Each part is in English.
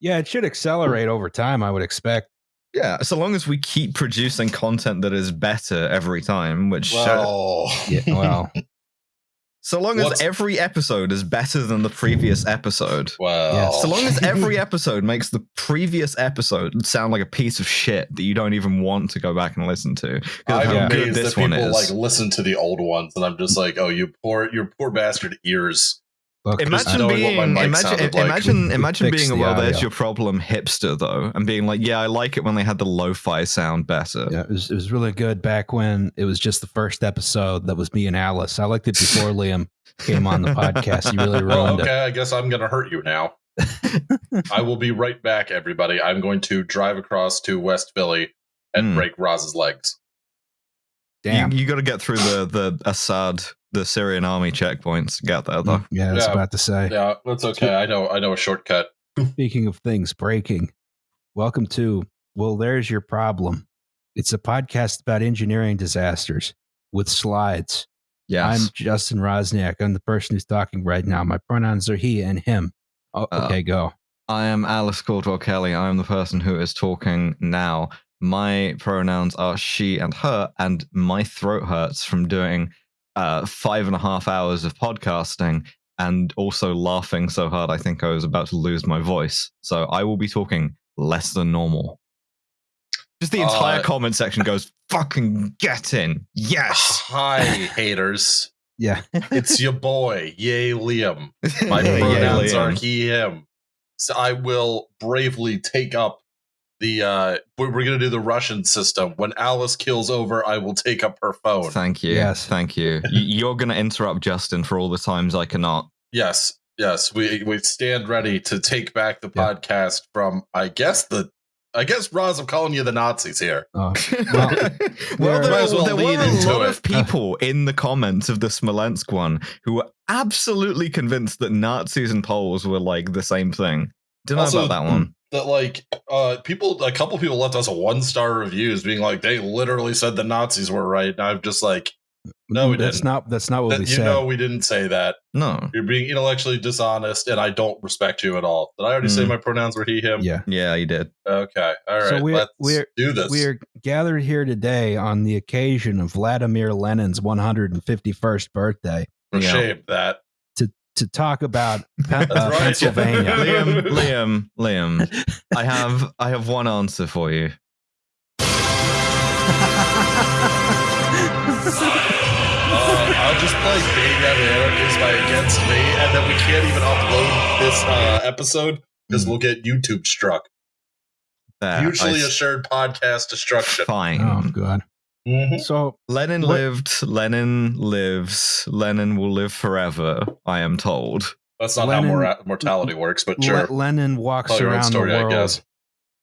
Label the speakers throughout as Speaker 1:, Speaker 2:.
Speaker 1: Yeah, it should accelerate over time. I would expect.
Speaker 2: Yeah, so long as we keep producing content that is better every time, which uh,
Speaker 3: Well,
Speaker 1: Yeah, well,
Speaker 2: so long as
Speaker 3: What's-
Speaker 2: every episode is better than the previous episode.
Speaker 3: well.
Speaker 1: Yes.
Speaker 2: So long as every episode makes the previous episode sound like a piece of shit that you don't even want to go back and listen to.
Speaker 3: I'm
Speaker 2: how
Speaker 1: Yeah.
Speaker 2: good
Speaker 3: amazed
Speaker 2: this
Speaker 3: that
Speaker 2: one
Speaker 3: people
Speaker 2: is.
Speaker 3: like listen to the old ones, and I'm just like, oh, you poor, your poor bastard ears.
Speaker 1: Look,
Speaker 2: Imagine being
Speaker 3: my
Speaker 2: imagine
Speaker 3: like.
Speaker 2: imagine imagine being a
Speaker 1: the
Speaker 2: well there's your problem hipster though and being like yeah I like it when they had the lo-fi sound better.
Speaker 1: Yeah, it was, it was really good back when it was just the first episode that was me and Alice. I liked it before Liam came on the podcast. He really
Speaker 3: Well,
Speaker 1: ruined
Speaker 3: okay, I guess I'm gonna hurt you now. I will be right back, everybody. I'm going to drive across to West Philly and
Speaker 2: Hmm.
Speaker 3: break Roz's legs.
Speaker 1: It. Damn.
Speaker 2: You, you got to get through the the Assad the Syrian army checkpoints. to Get there though.
Speaker 1: Yeah, I was
Speaker 3: Yeah.
Speaker 1: about to say.
Speaker 3: Yeah, that's okay. I know. I know a shortcut.
Speaker 1: Speaking of things breaking, welcome to Well, There's Your Problem. It's a podcast about engineering disasters with slides.
Speaker 2: Yes.
Speaker 1: I'm Justin Roczniak. I'm the person who's talking right now. My pronouns are he and him. Oh,
Speaker 2: Uh,
Speaker 1: okay, go.
Speaker 2: I am Alice Caldwell Kelly. I am the person who is talking now. My pronouns are she and her, and my throat hurts from doing uh, five and a half hours of podcasting and also laughing so hard I think I was about to lose my voice. So I will be talking less than normal. Just the entire
Speaker 3: Uh,
Speaker 2: comment section goes, fucking get in. Yes.
Speaker 3: Hi, haters.
Speaker 1: Yeah.
Speaker 3: It's your boy, Yay Liam. My
Speaker 2: Yeah, yeah,
Speaker 3: pronouns
Speaker 2: Liam.
Speaker 3: are he, him. So I will bravely take up the. uh We're, we're gonna do the Russian system. When Alice kills over, I will take up her phone.
Speaker 2: Thank you.
Speaker 1: Yes.
Speaker 2: Thank you. You're going to interrupt Justin for all the times I cannot.
Speaker 3: Yes, yes. We we stand ready to take back the
Speaker 1: Yeah.
Speaker 3: podcast from. I guess the. I guess Roz, I'm calling you the Nazis here.
Speaker 1: Oh,
Speaker 2: well,
Speaker 1: Well,
Speaker 2: there,
Speaker 3: might as well
Speaker 2: there were a lot
Speaker 3: it.
Speaker 2: of people in the comments of the Smolensk one who were absolutely convinced that Nazis and Poles were like the same thing. Don't know
Speaker 3: Also,
Speaker 2: about that one.
Speaker 3: That like uh people, a couple people left us a one star reviews, being like they literally said the Nazis were right, and I'm just like, No, we
Speaker 1: that's
Speaker 3: didn't.
Speaker 1: not that's not what
Speaker 3: that,
Speaker 1: we
Speaker 3: you
Speaker 1: said.
Speaker 3: know, we didn't say that.
Speaker 2: No.
Speaker 3: You're being intellectually dishonest, and I don't respect you at all. Did I already say
Speaker 2: Mm.
Speaker 3: my pronouns were he, him?
Speaker 1: yeah.
Speaker 2: Yeah, you did.
Speaker 3: Okay. All right.
Speaker 1: So we're-
Speaker 3: let's
Speaker 1: we're-
Speaker 3: do this.
Speaker 1: We are gathered here today on the occasion of Vladimir Lenin's 151st birthday
Speaker 3: For
Speaker 2: Yeah.
Speaker 3: shame that.
Speaker 1: To talk about uh,
Speaker 3: right.
Speaker 1: Pennsylvania.
Speaker 2: Liam, Liam, Liam. I have I have one answer for you.
Speaker 3: Uh, I'll just play Baby I'm an Anarchist by Against Me, and then we can't even upload this uh, episode because we'll get YouTube struck.
Speaker 2: There,
Speaker 3: Mutually
Speaker 2: I s-
Speaker 3: assured podcast destruction.
Speaker 2: Fine.
Speaker 1: oh god.
Speaker 3: Mhm.
Speaker 1: So
Speaker 2: Lenin
Speaker 1: What-
Speaker 2: lived. Lenin lives. Lenin will live forever. I am told.
Speaker 3: That's not
Speaker 1: Lenin-
Speaker 3: how mora- mortality works, but
Speaker 1: Le-
Speaker 3: sure.
Speaker 1: Lenin walks
Speaker 3: Tell
Speaker 1: around
Speaker 3: story,
Speaker 1: the
Speaker 3: I
Speaker 1: world.
Speaker 3: guess.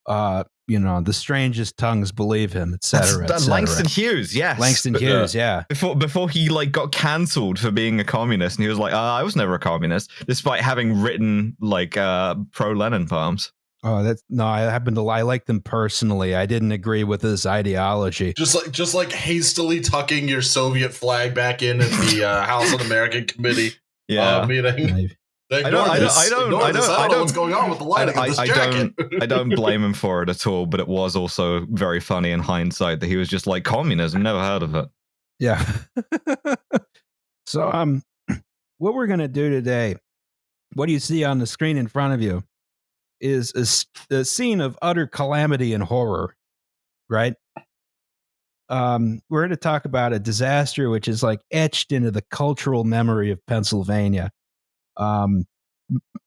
Speaker 1: Uh, you know, the strangest tongues believe him,
Speaker 2: That's
Speaker 1: etc.
Speaker 2: that Langston Hughes. Yes.
Speaker 1: Langston
Speaker 3: But, uh,
Speaker 1: Hughes, yeah.
Speaker 2: before before he like got cancelled for being a communist and he was like uh, i was never a communist despite having written like uh pro lenin poems
Speaker 1: Oh, that's no. I happen to. I like them personally. I didn't agree with his ideology.
Speaker 3: Just like just like hastily tucking your Soviet flag back in at the uh, House Un-American Committee
Speaker 2: yeah
Speaker 3: uh, meeting. They
Speaker 2: I don't- I don't- I don't- I don't-
Speaker 3: I
Speaker 2: I
Speaker 3: don't know what's going on with the lighting
Speaker 2: I-
Speaker 3: of this
Speaker 2: I
Speaker 3: jacket.
Speaker 2: i don't blame him for it at all but it was also very funny in hindsight that he was just like communism never heard of it
Speaker 1: Yeah. so, um, what we're gonna do today, what do you see on the screen in front of you, is a scene of utter calamity and horror, right? Um, we're going to talk about a disaster which is like etched into the cultural memory of Pennsylvania, um,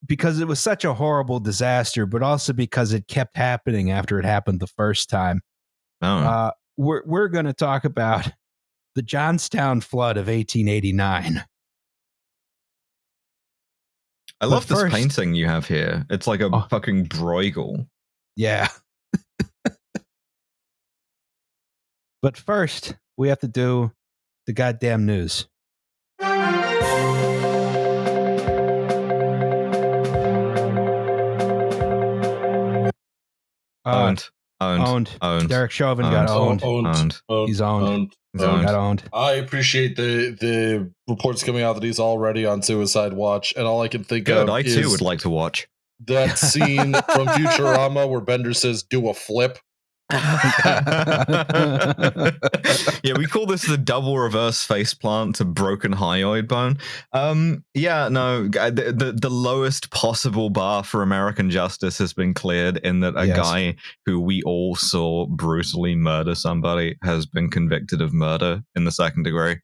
Speaker 1: because it was such a horrible disaster, but also because it kept happening after it happened the first time.
Speaker 2: oh
Speaker 1: Uh, we're we're going to talk about the Johnstown flood of 1889.
Speaker 2: I love
Speaker 1: but
Speaker 2: this painting you have here it's like a
Speaker 1: Oh.
Speaker 2: fucking bruegel
Speaker 1: Yeah. but first, we have to do the goddamn news. Uh,
Speaker 2: owned owned
Speaker 1: owned.
Speaker 2: owned
Speaker 1: Derek Chauvin got
Speaker 2: Owned.
Speaker 1: owned.
Speaker 3: owned,
Speaker 2: owned
Speaker 1: He's owned.
Speaker 3: owned.
Speaker 2: He's
Speaker 3: owned.
Speaker 1: Got owned.
Speaker 3: I appreciate the the reports coming out that he's already on suicide watch, and all I can think
Speaker 2: good
Speaker 3: of
Speaker 2: i
Speaker 3: is
Speaker 2: too would like to watch
Speaker 3: that scene from Futurama where Bender says, "Do a flip."
Speaker 2: Yeah, we call this the double reverse face plant to broken hyoid bone. Um, yeah, no, the, the the lowest possible bar for American justice has been cleared in that a
Speaker 1: Yes.
Speaker 2: guy who we all saw brutally murder somebody has been convicted of murder in the second degree.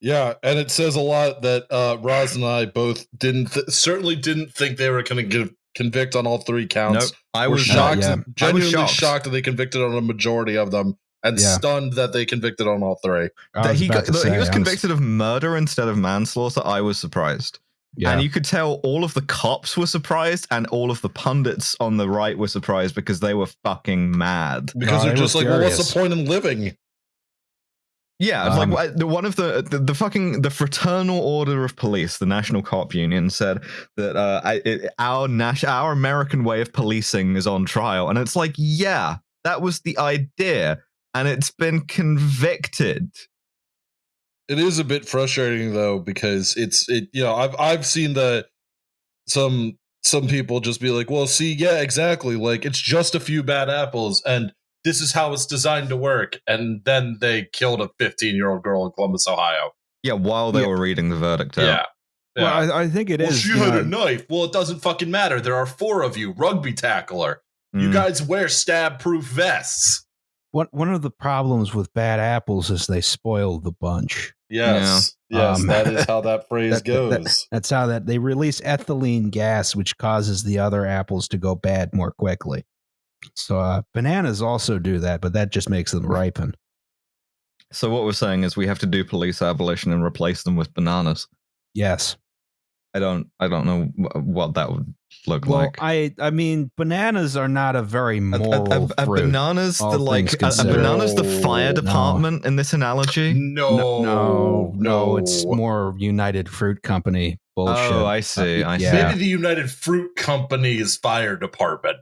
Speaker 3: Yeah, and it says a lot that uh, Roz and I both didn't th- certainly didn't think they were going to give convict on all three counts.
Speaker 2: Nope, I was
Speaker 3: shocked,
Speaker 1: yeah.
Speaker 2: I was
Speaker 3: genuinely shocked.
Speaker 2: shocked.
Speaker 3: that they convicted on a majority of them, and
Speaker 1: Yeah.
Speaker 3: stunned that they convicted on all three.
Speaker 2: That he got,
Speaker 1: to say,
Speaker 2: he was
Speaker 1: I
Speaker 2: convicted of murder instead of manslaughter. I was surprised.
Speaker 1: Yeah,
Speaker 2: And you could tell all of the cops were surprised and all of the pundits on the right were surprised because they were fucking mad.
Speaker 3: Because
Speaker 1: No,
Speaker 3: they're just like, well, what's the point in living?
Speaker 2: Yeah,
Speaker 1: Um,
Speaker 2: like the one of the, the the fucking the Fraternal Order of Police, the National Cop Union, said that uh, I- it, our nas- our American way of policing is on trial, and it's like, yeah, that was the idea, and it's been convicted.
Speaker 3: It is a bit frustrating though because it's it. You know, I've I've seen the some some people just be like, well, see, yeah, exactly. Like it's just a few bad apples, and this is how it's designed to work. And then they killed a 15 year old girl in Columbus, Ohio.
Speaker 2: Yeah, while they
Speaker 1: Yeah.
Speaker 2: were reading the verdict. out.
Speaker 3: Yeah.
Speaker 1: well,
Speaker 3: Yeah.
Speaker 1: I, I think it
Speaker 3: well,
Speaker 1: is.
Speaker 3: she
Speaker 1: you
Speaker 3: had
Speaker 1: know,
Speaker 3: a knife. Well, it doesn't fucking matter. There are four of you. Rugby tackler. You
Speaker 2: Mm.
Speaker 3: guys wear stab proof vests.
Speaker 1: one one of the problems with bad apples is they spoil the bunch.
Speaker 3: Yes. Yes.
Speaker 1: Um,
Speaker 3: that is how that phrase
Speaker 1: that- that-
Speaker 3: goes.
Speaker 1: That's how that they release ethylene gas, which causes the other apples to go bad more quickly. So uh, bananas also do that, but that just makes them ripen.
Speaker 2: So what we're saying is we have to do police abolition and replace them with bananas.
Speaker 1: Yes.
Speaker 2: I don't I don't know what that would look
Speaker 1: Well,
Speaker 2: like.
Speaker 1: I I mean, bananas are not a very moral
Speaker 2: a, a, a
Speaker 1: fruit.
Speaker 2: banana's the like a, a banana's the fire
Speaker 3: No.
Speaker 2: department in this analogy.
Speaker 3: No,
Speaker 1: no, no, no, it's more United Fruit Company bullshit.
Speaker 2: Oh, I see. I see.
Speaker 1: Yeah.
Speaker 3: Maybe the United Fruit Company's fire department.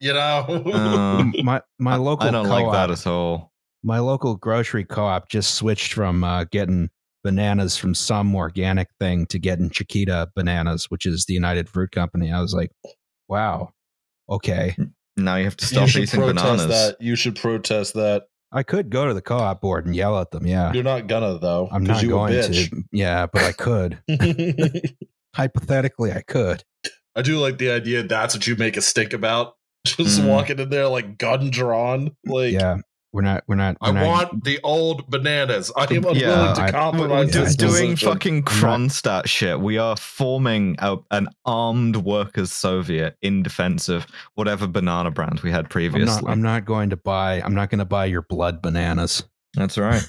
Speaker 3: You know?
Speaker 2: Uh,
Speaker 1: my my local
Speaker 2: I don't like that at all.
Speaker 1: my local grocery co-op just switched from uh, getting bananas from some organic thing to getting Chiquita bananas, which is the United Fruit Company. I was like, wow, okay.
Speaker 2: Now you have to stop
Speaker 3: should
Speaker 2: eating bananas.
Speaker 3: that. You should protest that.
Speaker 1: I could go to the co-op board and yell at them. Yeah,
Speaker 3: You're not gonna though.
Speaker 1: I'm not
Speaker 3: you a
Speaker 1: going
Speaker 3: bitch.
Speaker 1: to. Yeah, but I could. Hypothetically, I could.
Speaker 3: I do like the idea that's what you make a stink about. Just
Speaker 2: Mm.
Speaker 3: walking in there like gun drawn. Like
Speaker 1: yeah, we're not. We're not.
Speaker 3: I
Speaker 1: we're not-
Speaker 3: want the old bananas. I am unwilling
Speaker 2: Yeah,
Speaker 3: to
Speaker 1: I-
Speaker 2: We're
Speaker 3: compromise
Speaker 2: do- doing
Speaker 3: position.
Speaker 2: fucking Kronstadt shit. We are forming a, an armed workers Soviet in defense of whatever banana brand we had
Speaker 1: I'm
Speaker 2: previously.
Speaker 1: not, I'm not going to buy. I'm not going to buy your blood bananas.
Speaker 2: That's right.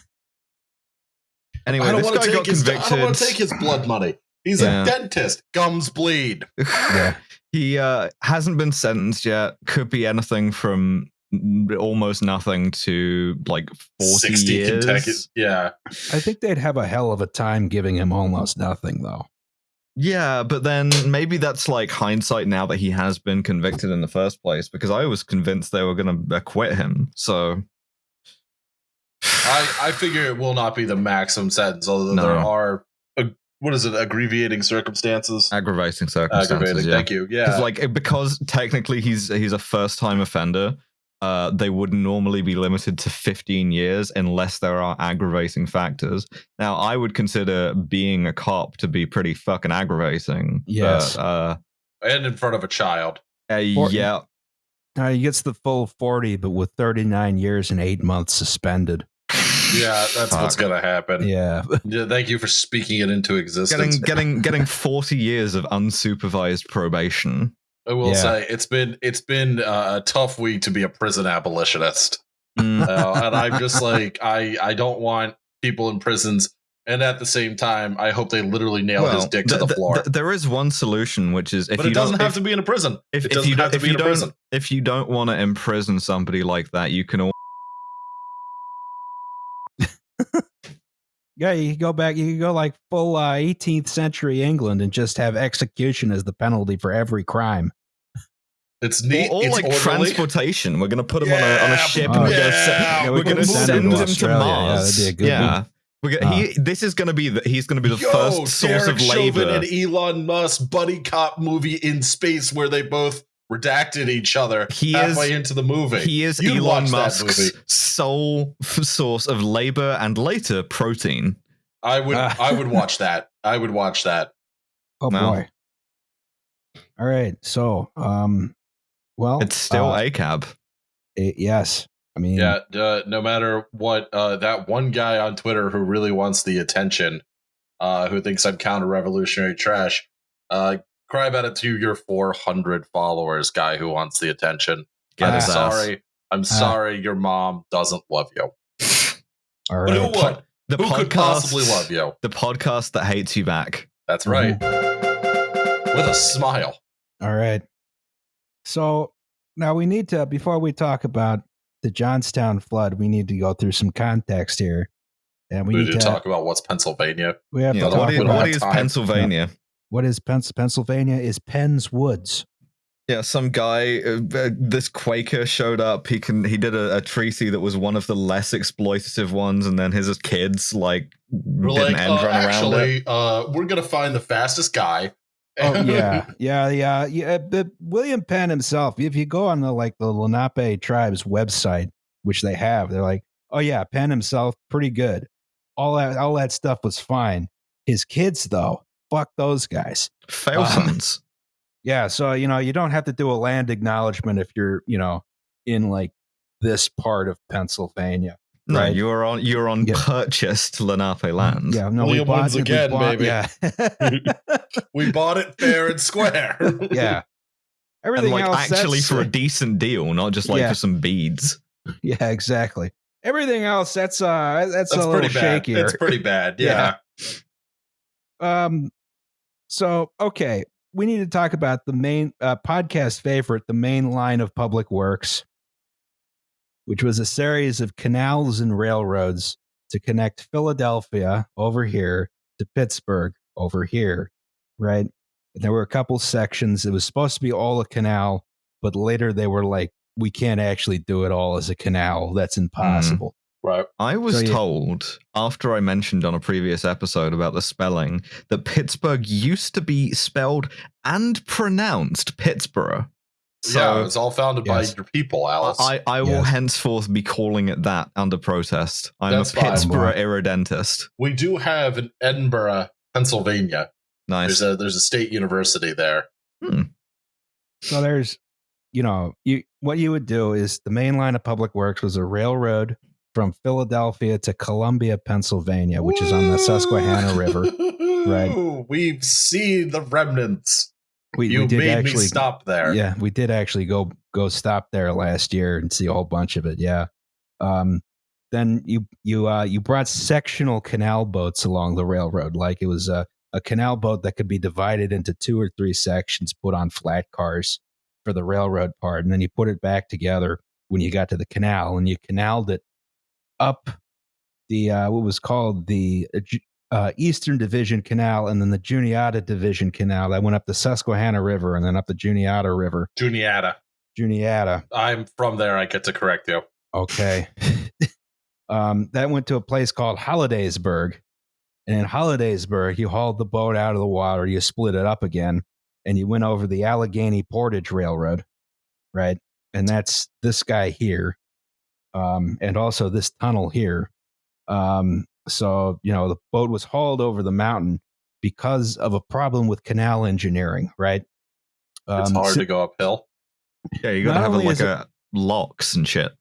Speaker 2: Anyway,
Speaker 3: I don't
Speaker 2: this
Speaker 3: want
Speaker 2: guy
Speaker 3: to
Speaker 2: got
Speaker 3: take his. I don't want to take his blood money. He's
Speaker 2: Yeah.
Speaker 3: a dentist. Gums bleed.
Speaker 1: Yeah,
Speaker 2: he uh, hasn't been sentenced yet. Could be anything from almost nothing to like 40
Speaker 3: Sixty
Speaker 2: years.
Speaker 3: Kentucky. Yeah.
Speaker 1: I think they'd have a hell of a time giving him almost nothing, though.
Speaker 2: Yeah, but then maybe that's like hindsight now that he has been convicted in the first place because I was convinced they were going to acquit him. So
Speaker 3: I, I figure it will not be the maximum sentence, although
Speaker 2: No.
Speaker 3: there are what is it, aggravating circumstances?
Speaker 2: aggravating circumstances.
Speaker 3: Aggravating,
Speaker 2: yeah.
Speaker 3: thank you.
Speaker 2: Because
Speaker 3: Yeah.
Speaker 2: like because technically he's he's a first time offender. Uh, they would normally be limited to 15 years unless there are aggravating factors. Now, I would consider being a cop to be pretty fucking aggravating.
Speaker 1: Yes.
Speaker 2: But, uh,
Speaker 3: and in front of a child.
Speaker 2: uh, yeah.
Speaker 1: Uh, he gets the full 40, but with 39 years and eight months suspended.
Speaker 3: Yeah, that's what's gonna happen.
Speaker 1: Yeah.
Speaker 3: Yeah, thank you for speaking it into existence.
Speaker 2: Getting getting getting 40 years of unsupervised probation.
Speaker 3: I will
Speaker 1: Yeah.
Speaker 3: say it's been it's been uh, a tough week to be a prison abolitionist,
Speaker 2: Mm.
Speaker 3: uh, and I'm just like I I don't want people in prisons, and at the same time I hope they literally nail his dick to
Speaker 2: th-
Speaker 3: the floor.
Speaker 2: th- there is one solution, which is if
Speaker 3: but
Speaker 2: you
Speaker 3: it doesn't
Speaker 2: don't,
Speaker 3: have
Speaker 2: if,
Speaker 3: to be in a prison.
Speaker 2: if,
Speaker 3: it
Speaker 2: if
Speaker 3: doesn't
Speaker 2: you
Speaker 3: have
Speaker 2: don't,
Speaker 3: to
Speaker 2: if
Speaker 3: be
Speaker 2: you
Speaker 3: in a
Speaker 2: don't,
Speaker 3: prison.
Speaker 2: if you don't want to imprison somebody like that, you can. al-
Speaker 1: Yeah, you could go back, you could go like full uh, 18th century England and just have execution as the penalty for every crime.
Speaker 3: It's neat.
Speaker 2: Or, or
Speaker 3: it's
Speaker 2: like
Speaker 3: orderly.
Speaker 2: transportation. We're gonna put him on a on a ship
Speaker 1: oh,
Speaker 2: and we're
Speaker 3: yeah.
Speaker 2: gonna send,
Speaker 3: Yeah,
Speaker 2: we're gonna
Speaker 3: can
Speaker 2: send
Speaker 3: send
Speaker 2: him
Speaker 3: him
Speaker 2: to
Speaker 3: to
Speaker 1: Australia. Yeah,
Speaker 2: Mars.
Speaker 1: that'd be a good
Speaker 2: Yeah. We're gonna, he, this is going to be the, he's going to be the
Speaker 3: Yo,
Speaker 2: first source
Speaker 3: Derek
Speaker 2: of labor.
Speaker 3: Chauvin and Elon Musk buddy cop movie in space where they both redacted each other
Speaker 2: He
Speaker 3: halfway
Speaker 2: is-
Speaker 3: into the movie.
Speaker 2: He is
Speaker 3: You'd
Speaker 2: Elon Musk's sole source of labor and later protein.
Speaker 3: I would
Speaker 1: Ah.
Speaker 3: I would watch that. I would watch that.
Speaker 1: Oh
Speaker 2: No.
Speaker 1: boy. All right. So, um, well,
Speaker 2: It's still
Speaker 1: uh,
Speaker 2: a cab.
Speaker 1: it- yes. I mean,
Speaker 3: Yeah, uh, no matter what, uh, that one guy on Twitter who really wants the attention, uh, who thinks I'm counter revolutionary trash, uh, cry about it to your 400 followers, guy who wants the attention.
Speaker 2: Get
Speaker 3: I'm
Speaker 2: his ass.
Speaker 3: sorry. I'm sorry your mom doesn't love you.
Speaker 1: all
Speaker 3: But who
Speaker 1: right.
Speaker 3: would?
Speaker 2: The
Speaker 3: Who
Speaker 2: podcast,
Speaker 3: could possibly love you?
Speaker 2: The podcast that hates you back.
Speaker 3: That's right.
Speaker 1: Mm-hmm.
Speaker 3: With a smile.
Speaker 1: All right. So now we need to, before we talk about the Johnstown flood, we need to go through some context here. And we
Speaker 3: We
Speaker 1: need
Speaker 3: need
Speaker 1: to,
Speaker 3: to talk about what's Pennsylvania.
Speaker 1: we have
Speaker 2: Yeah,
Speaker 1: to
Speaker 2: what
Speaker 1: talk
Speaker 2: is,
Speaker 3: we
Speaker 1: about
Speaker 2: what
Speaker 3: time.
Speaker 2: Pennsylvania?
Speaker 1: What is Pens- Pennsylvania is Penn's Woods.
Speaker 2: Yeah, some guy, uh, uh, this Quaker showed up. He can he did a, a treaty that was one of the less exploitative ones, and then his kids like
Speaker 3: We're
Speaker 2: did
Speaker 3: like,
Speaker 2: end
Speaker 3: uh,
Speaker 2: run around it.
Speaker 3: actually, uh, we're gonna find the fastest guy.
Speaker 1: Oh yeah, yeah, yeah, yeah. But William Penn himself, if you go on the like the Lenape tribes website, which they have, they're like, oh yeah, Penn himself, pretty good. All that, all that stuff was fine. His kids, though, fuck those guys.
Speaker 2: Fail
Speaker 1: um. Yeah, so you know, you don't have to do a land acknowledgement if you're, you know, in like this part of Pennsylvania.
Speaker 2: No,
Speaker 1: right.
Speaker 2: you're on you're on
Speaker 1: Yeah.
Speaker 2: purchased Lenape land.
Speaker 1: Yeah, no,
Speaker 3: William
Speaker 1: we bought
Speaker 3: wins
Speaker 1: we
Speaker 3: again,
Speaker 1: bought-
Speaker 3: baby.
Speaker 1: Yeah,
Speaker 3: we bought it fair and square.
Speaker 1: yeah. Everything
Speaker 2: and like
Speaker 1: else
Speaker 2: actually for a decent deal, not just like
Speaker 1: Yeah.
Speaker 2: for some beads.
Speaker 1: Yeah, exactly. Everything else that's uh that's,
Speaker 3: That's
Speaker 1: a little
Speaker 3: pretty bad.
Speaker 1: shakier.
Speaker 3: It's pretty bad. Yeah.
Speaker 1: um so okay, we need to talk about the main uh, podcast favorite, the main line of public works, which was a series of canals and railroads to connect Philadelphia over here to Pittsburgh over here, right? And there were a couple sections. It was supposed to be all a canal, but later they were like, we can't actually do it all as a canal. That's impossible.
Speaker 3: Right.
Speaker 2: I was
Speaker 1: So you-
Speaker 2: told after I mentioned on a previous episode about the spelling that Pittsburgh used to be spelled and pronounced Pittsburgh. So
Speaker 3: yeah, it was all founded
Speaker 1: Yes.
Speaker 3: by your people, Alice.
Speaker 2: I, I will
Speaker 1: Yes.
Speaker 2: henceforth be calling it that under protest. I'm
Speaker 3: That's
Speaker 2: a
Speaker 3: fine.
Speaker 2: Pittsburgh
Speaker 1: Right.
Speaker 2: irredentist.
Speaker 3: we do have in Edinboro, Pennsylvania.
Speaker 2: Nice.
Speaker 3: There's a there's a state university there. Hmm.
Speaker 1: So there's, you know, you what you would do is the main line of public works was a railroad from Philadelphia to Columbia, Pennsylvania, which is on the Susquehanna River.
Speaker 3: Right. We've seen the remnants.
Speaker 1: We,
Speaker 3: you
Speaker 1: we did
Speaker 3: made
Speaker 1: actually
Speaker 3: me stop there.
Speaker 1: Yeah, we did actually go go stop there last year and see a whole bunch of it. Yeah. Um, then you you uh, you brought sectional canal boats along the railroad, like it was a, a canal boat that could be divided into two or three sections, put on flat cars for the railroad part, and then you put it back together when you got to the canal, and you canaled it up the uh, what was called the uh, uh, Eastern Division Canal, and then the Juniata Division Canal that went up the Susquehanna River, and then up the Juniata River.
Speaker 3: Juniata.
Speaker 1: Juniata.
Speaker 3: I'm from there. I get to correct you.
Speaker 1: Okay. um, that went to a place called Hollidaysburg. And in Hollidaysburg, you hauled the boat out of the water, you split it up again, and you went over the Allegheny Portage Railroad, right? And that's this guy here, um, and also this tunnel here. Um, so, you know, the boat was hauled over the mountain because of a problem with canal engineering, right?
Speaker 3: It's
Speaker 1: Um,
Speaker 3: hard
Speaker 1: so-
Speaker 3: to go uphill.
Speaker 2: yeah, you gotta have a, like
Speaker 1: is it-
Speaker 2: a locks and shit.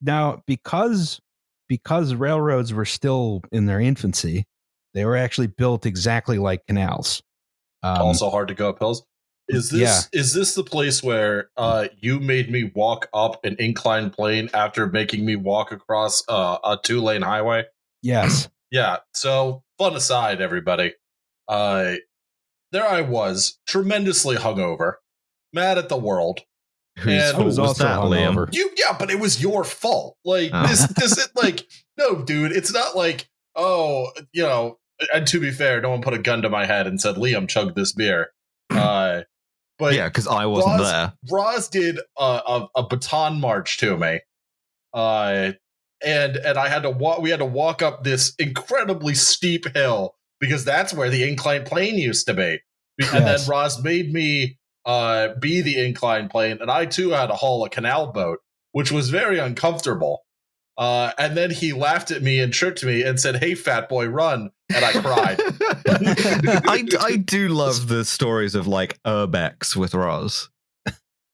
Speaker 1: now because because railroads were still in their infancy they were actually built exactly like canals um,
Speaker 3: also hard to go up hills. Is this
Speaker 1: yeah.
Speaker 3: is this the place where uh, you made me walk up an inclined plane after making me walk across uh, a two lane highway?
Speaker 1: yes
Speaker 3: Yeah. So fun aside, everybody. Uh, there I was, tremendously hungover, mad at the world.
Speaker 2: Whose
Speaker 3: And- I
Speaker 1: was
Speaker 2: was,
Speaker 1: also
Speaker 2: that,
Speaker 1: hungover.
Speaker 3: You yeah, but it was your fault. Like
Speaker 2: Oh.
Speaker 3: this this it, like no, dude, it's not like, oh, you know, and to be fair, no one put a gun to my head and said, Liam, chug this beer. But
Speaker 2: yeah, because I wasn't
Speaker 3: Roz-
Speaker 2: there.
Speaker 3: Roz did a, a, a baton march to me. Uh and and I had to walk. We had to walk up this incredibly steep hill because that's where the inclined plane used to be. And
Speaker 1: Yes.
Speaker 3: then Roz made me uh, be the inclined plane, and I too had to haul a canal boat, which was very uncomfortable. Uh, and then he laughed at me and tricked me and said, "Hey, fat boy, run!" And I cried.
Speaker 2: I, I do love the stories of like urbex with Roz.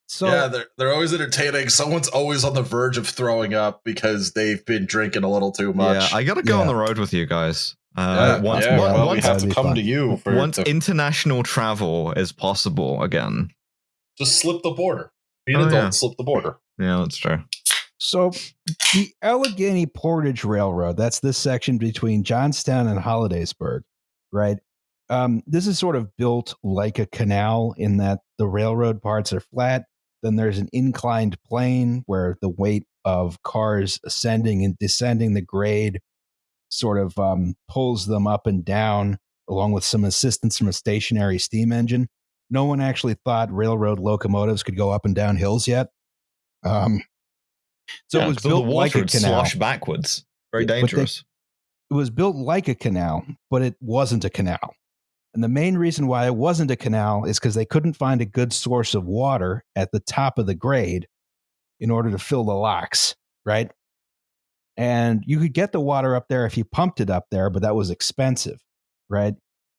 Speaker 1: So
Speaker 3: yeah, they're they're always entertaining. Someone's always on the verge of throwing up because they've been drinking a little too much.
Speaker 2: Yeah, I gotta go
Speaker 1: Yeah.
Speaker 2: on the road with you guys.
Speaker 3: Yeah,
Speaker 2: Uh, once
Speaker 3: yeah,
Speaker 2: once-
Speaker 3: well, we
Speaker 2: once,
Speaker 3: have to come
Speaker 1: fun.
Speaker 3: to you for
Speaker 2: once
Speaker 3: to
Speaker 2: international travel is possible again.
Speaker 3: just slip the border. Be an
Speaker 2: Oh,
Speaker 3: adult,
Speaker 2: yeah.
Speaker 3: slip the border.
Speaker 2: Yeah, that's true.
Speaker 1: So the Allegheny Portage Railroad, that's this section between Johnstown and Hollidaysburg, right? Um, this is sort of built like a canal in that the railroad parts are flat. Then there's an inclined plane where the weight of cars ascending and descending the grade sort of um, pulls them up and down, along with some assistance from a stationary steam engine. No one actually thought railroad locomotives could go up and down hills yet. Um, so
Speaker 2: Yeah,
Speaker 1: it was
Speaker 2: 'cause the
Speaker 1: built
Speaker 2: water
Speaker 1: like a canal.
Speaker 2: slosh backwards. Very
Speaker 1: but they-
Speaker 2: dangerous.
Speaker 1: It was built like a canal, but it wasn't a canal. And the main reason why it wasn't a canal is because they couldn't find a good source of water at the top of the grade in order to fill the locks, right? And you could get the water up there if you pumped it up there, but that was expensive, right?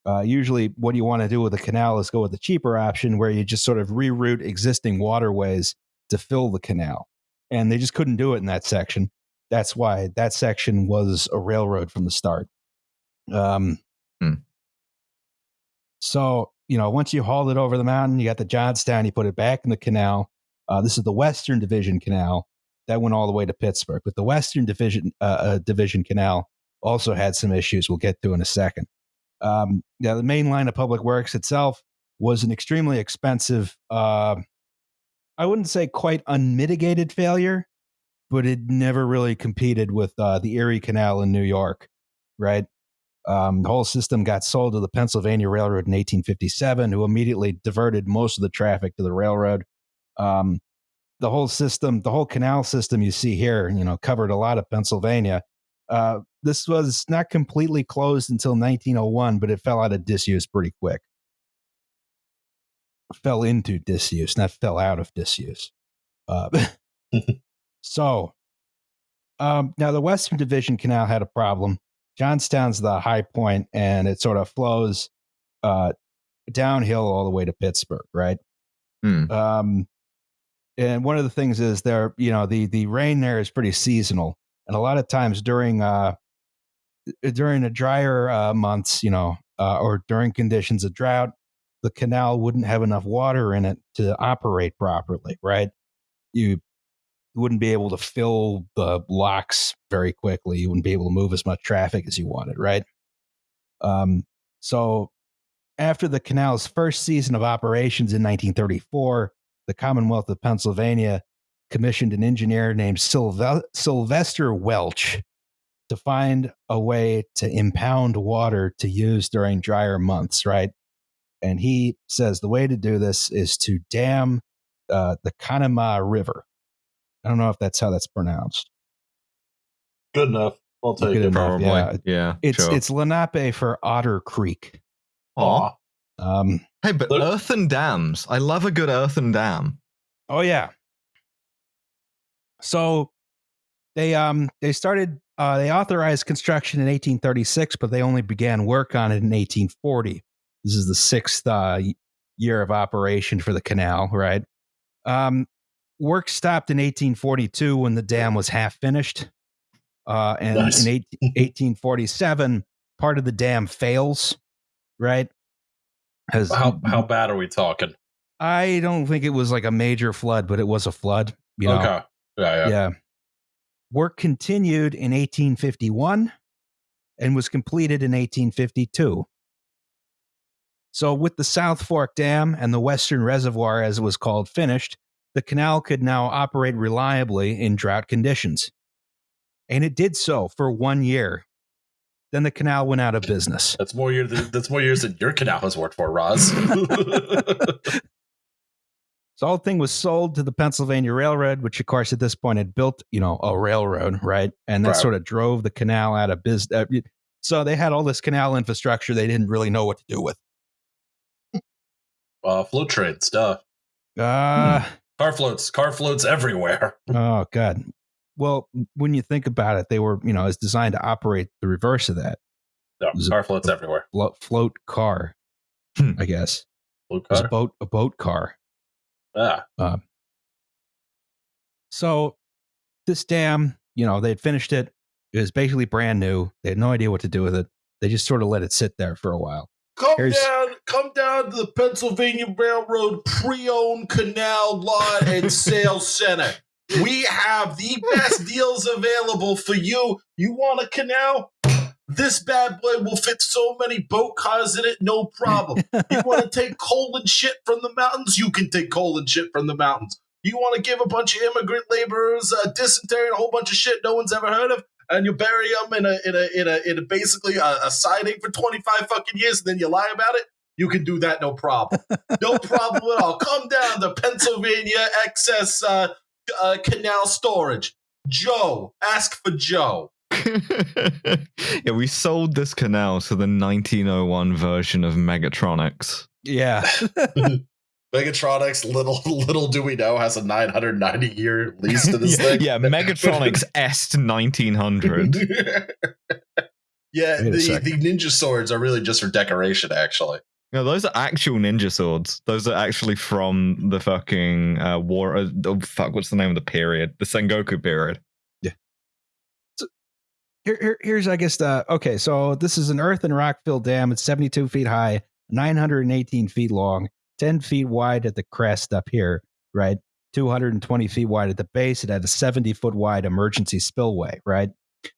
Speaker 1: Uh, usually, what you want to do with a canal is go with the cheaper option where you just sort of reroute existing waterways to fill the canal. And they just couldn't do it in that section. That's why that section was a railroad from the start. Um,
Speaker 2: Hmm.
Speaker 1: So, you know, once you hauled it over the mountain, you got the Johnstown, you put it back in the canal. Uh, this is the Western Division Canal that went all the way to Pittsburgh. But the Western Division uh, uh, Division Canal also had some issues we'll get to in a second. Um, yeah, the main line of public works itself was an extremely expensive, uh, I wouldn't say quite unmitigated failure, but it never really competed with uh, the Erie Canal in New York, right? Um, the whole system got sold to the Pennsylvania Railroad in 1857, who immediately diverted most of the traffic to the railroad. Um, the whole system, the whole canal system you see here, you know, covered a lot of Pennsylvania. Uh, this was not completely closed until 1901, but it fell out of disuse pretty quick. Fell into disuse, not fell out of disuse. Uh, so, um, now the Western Division Canal had a problem. Johnstown's the high point, and it sort of flows uh, downhill all the way to Pittsburgh, right?
Speaker 2: Hmm.
Speaker 1: Um, and one of the things is there, you know, the the rain there is pretty seasonal, and a lot of times during uh during the drier uh, months, you know, uh, or during conditions of drought, the canal wouldn't have enough water in it to operate properly, right? You wouldn't be able to fill the locks very quickly. You wouldn't be able to move as much traffic as you wanted, right? Um, so after the canal's first season of operations in 1934, the Commonwealth of Pennsylvania commissioned an engineer named Sylve- Sylvester Welch to find a way to impound water to use during drier months, right? And he says the way to do this is to dam uh, the Conemaugh River. I don't know if that's how that's pronounced.
Speaker 3: Good enough. I'll take
Speaker 1: Good
Speaker 3: it.
Speaker 1: enough.
Speaker 2: Probably.
Speaker 1: yeah.
Speaker 2: Yeah.
Speaker 1: It's
Speaker 2: sure.
Speaker 1: it's Lenape for Otter Creek.
Speaker 2: Aw.
Speaker 3: Aw.
Speaker 1: Um,
Speaker 2: Hey, but
Speaker 3: Look-
Speaker 2: earthen dams. I love a good earthen dam.
Speaker 1: Oh yeah. So they um they started uh they authorized construction in 1836, but they only began work on it in 1840. This is the sixth uh, year of operation for the canal, right? Um, work stopped in 1842 when the dam was half finished, uh, and
Speaker 3: Nice.
Speaker 1: in 18, 1847, part of the dam fails, right? Has
Speaker 3: How how bad are we talking?
Speaker 1: I don't think it was like a major flood, but it was a flood. You know?
Speaker 3: okay. Yeah, yeah.
Speaker 1: Yeah. Work continued in 1851 and was completed in 1852. So, with the South Fork Dam and the Western Reservoir, as it was called, finished, the canal could now operate reliably in drought conditions. And it did so for one year. Then the canal went out of business.
Speaker 3: That's more years. Than, that's more years than your canal has worked for, Roz.
Speaker 1: So the whole thing was sold to the Pennsylvania Railroad, which of course at this point had built, you know, a railroad, right? And that
Speaker 3: Right.
Speaker 1: sort of drove the canal out of business. Uh, so they had all this canal infrastructure they didn't really know what to do with.
Speaker 3: Uh, float train stuff.
Speaker 1: Uh,
Speaker 3: Car floats. Car floats everywhere.
Speaker 1: Oh God. Well, when you think about it, they were, you know, it's designed to operate the reverse of that.
Speaker 3: No, car floats everywhere.
Speaker 1: Float, float car,
Speaker 2: Hmm.
Speaker 1: I guess.
Speaker 3: Blue
Speaker 1: It was a boat, a boat car.
Speaker 3: Ah,
Speaker 1: So this dam, you know, they had finished it. It was basically brand new. They had no idea what to do with it. They just sort of let it sit there for a while.
Speaker 3: Come
Speaker 1: Here's-
Speaker 3: down, come down to the Pennsylvania Railroad pre-owned canal lot and sales center. We have the best deals available for you. You want a canal? This bad boy will fit so many boat cars in it, no problem. You want to take coal and shit from the mountains? You can take coal and shit from the mountains. You want to give a bunch of immigrant laborers uh, dysentery and a whole bunch of shit no one's ever heard of, and you bury them in a in a in a in a basically a, a siding for twenty five fucking years, and then you lie about it. You can do that, no problem, no problem at all. Come down to Pennsylvania excess uh, uh, canal storage. Joe, ask for Joe.
Speaker 2: yeah, we sold this canal to the 1901 version of Megatronics.
Speaker 1: Yeah.
Speaker 3: Megatronics, little little do we know, has a 990 year lease to this
Speaker 2: yeah,
Speaker 3: thing.
Speaker 2: yeah, Megatronics S 1900.
Speaker 3: yeah, the, the ninja swords are really just for decoration, actually.
Speaker 2: No, those are actual ninja swords. Those are actually from the fucking uh, war. Uh, oh, fuck, what's the name of the period? The Sengoku period. Yeah.
Speaker 1: Here, here, here's, I guess, the okay. So this is an earth and rock filled dam. It's 72 feet high, 918 feet long, 10 feet wide at the crest up here, right? 220 feet wide at the base. It had a 70 foot wide emergency spillway, right?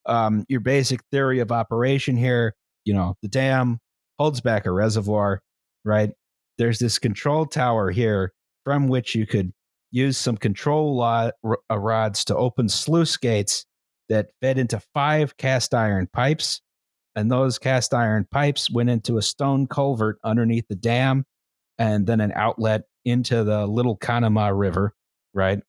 Speaker 1: Um, your basic theory of operation here, you know, the dam holds back a reservoir, right? There's this control tower here from which you could use some control uh, rods to open sluice gates that fed into five cast iron pipes. And those cast iron pipes went into a stone culvert underneath the dam and then an outlet into the Little Conemaugh River, right?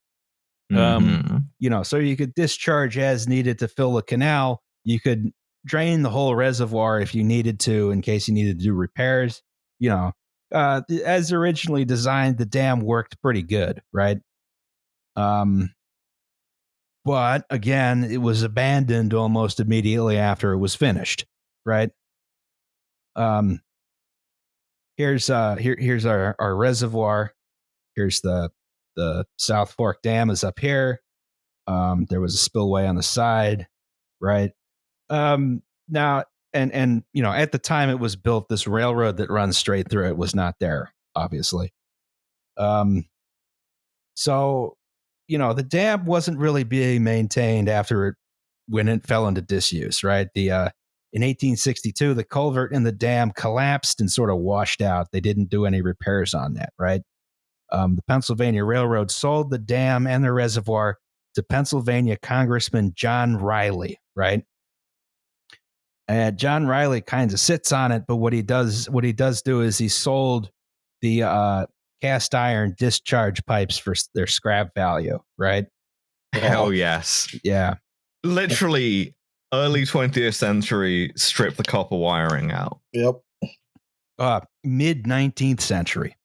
Speaker 1: Um,
Speaker 2: Mhm.
Speaker 1: You know, so you could discharge as needed to fill the canal. You could drain the whole reservoir if you needed to, in case you needed to do repairs. You know, uh, as originally designed, the dam worked pretty good, right? Um, but again, it was abandoned almost immediately after it was finished, right? Um, here's uh here here's our our reservoir. Here's the the South Fork Dam is up here. Um, there was a spillway on the side, right? Um, now and and you know at the time it was built, this railroad that runs straight through it was not there, obviously. Um, so you know the dam wasn't really being maintained after it when it fell into disuse, right? The uh, in 1862, the culvert in the dam collapsed and sort of washed out. They didn't do any repairs on that, right? Um, the Pennsylvania Railroad sold the dam and the reservoir to Pennsylvania Congressman John Reilly, right? And John Reilly kind of sits on it, but what he does, what he does do is he sold the uh, cast iron discharge pipes for their scrap value, right?
Speaker 2: Hell yes.
Speaker 1: Yeah,
Speaker 2: Literally, early 20th century, strip the copper wiring out.
Speaker 3: Yep.
Speaker 1: uh, mid 19th century.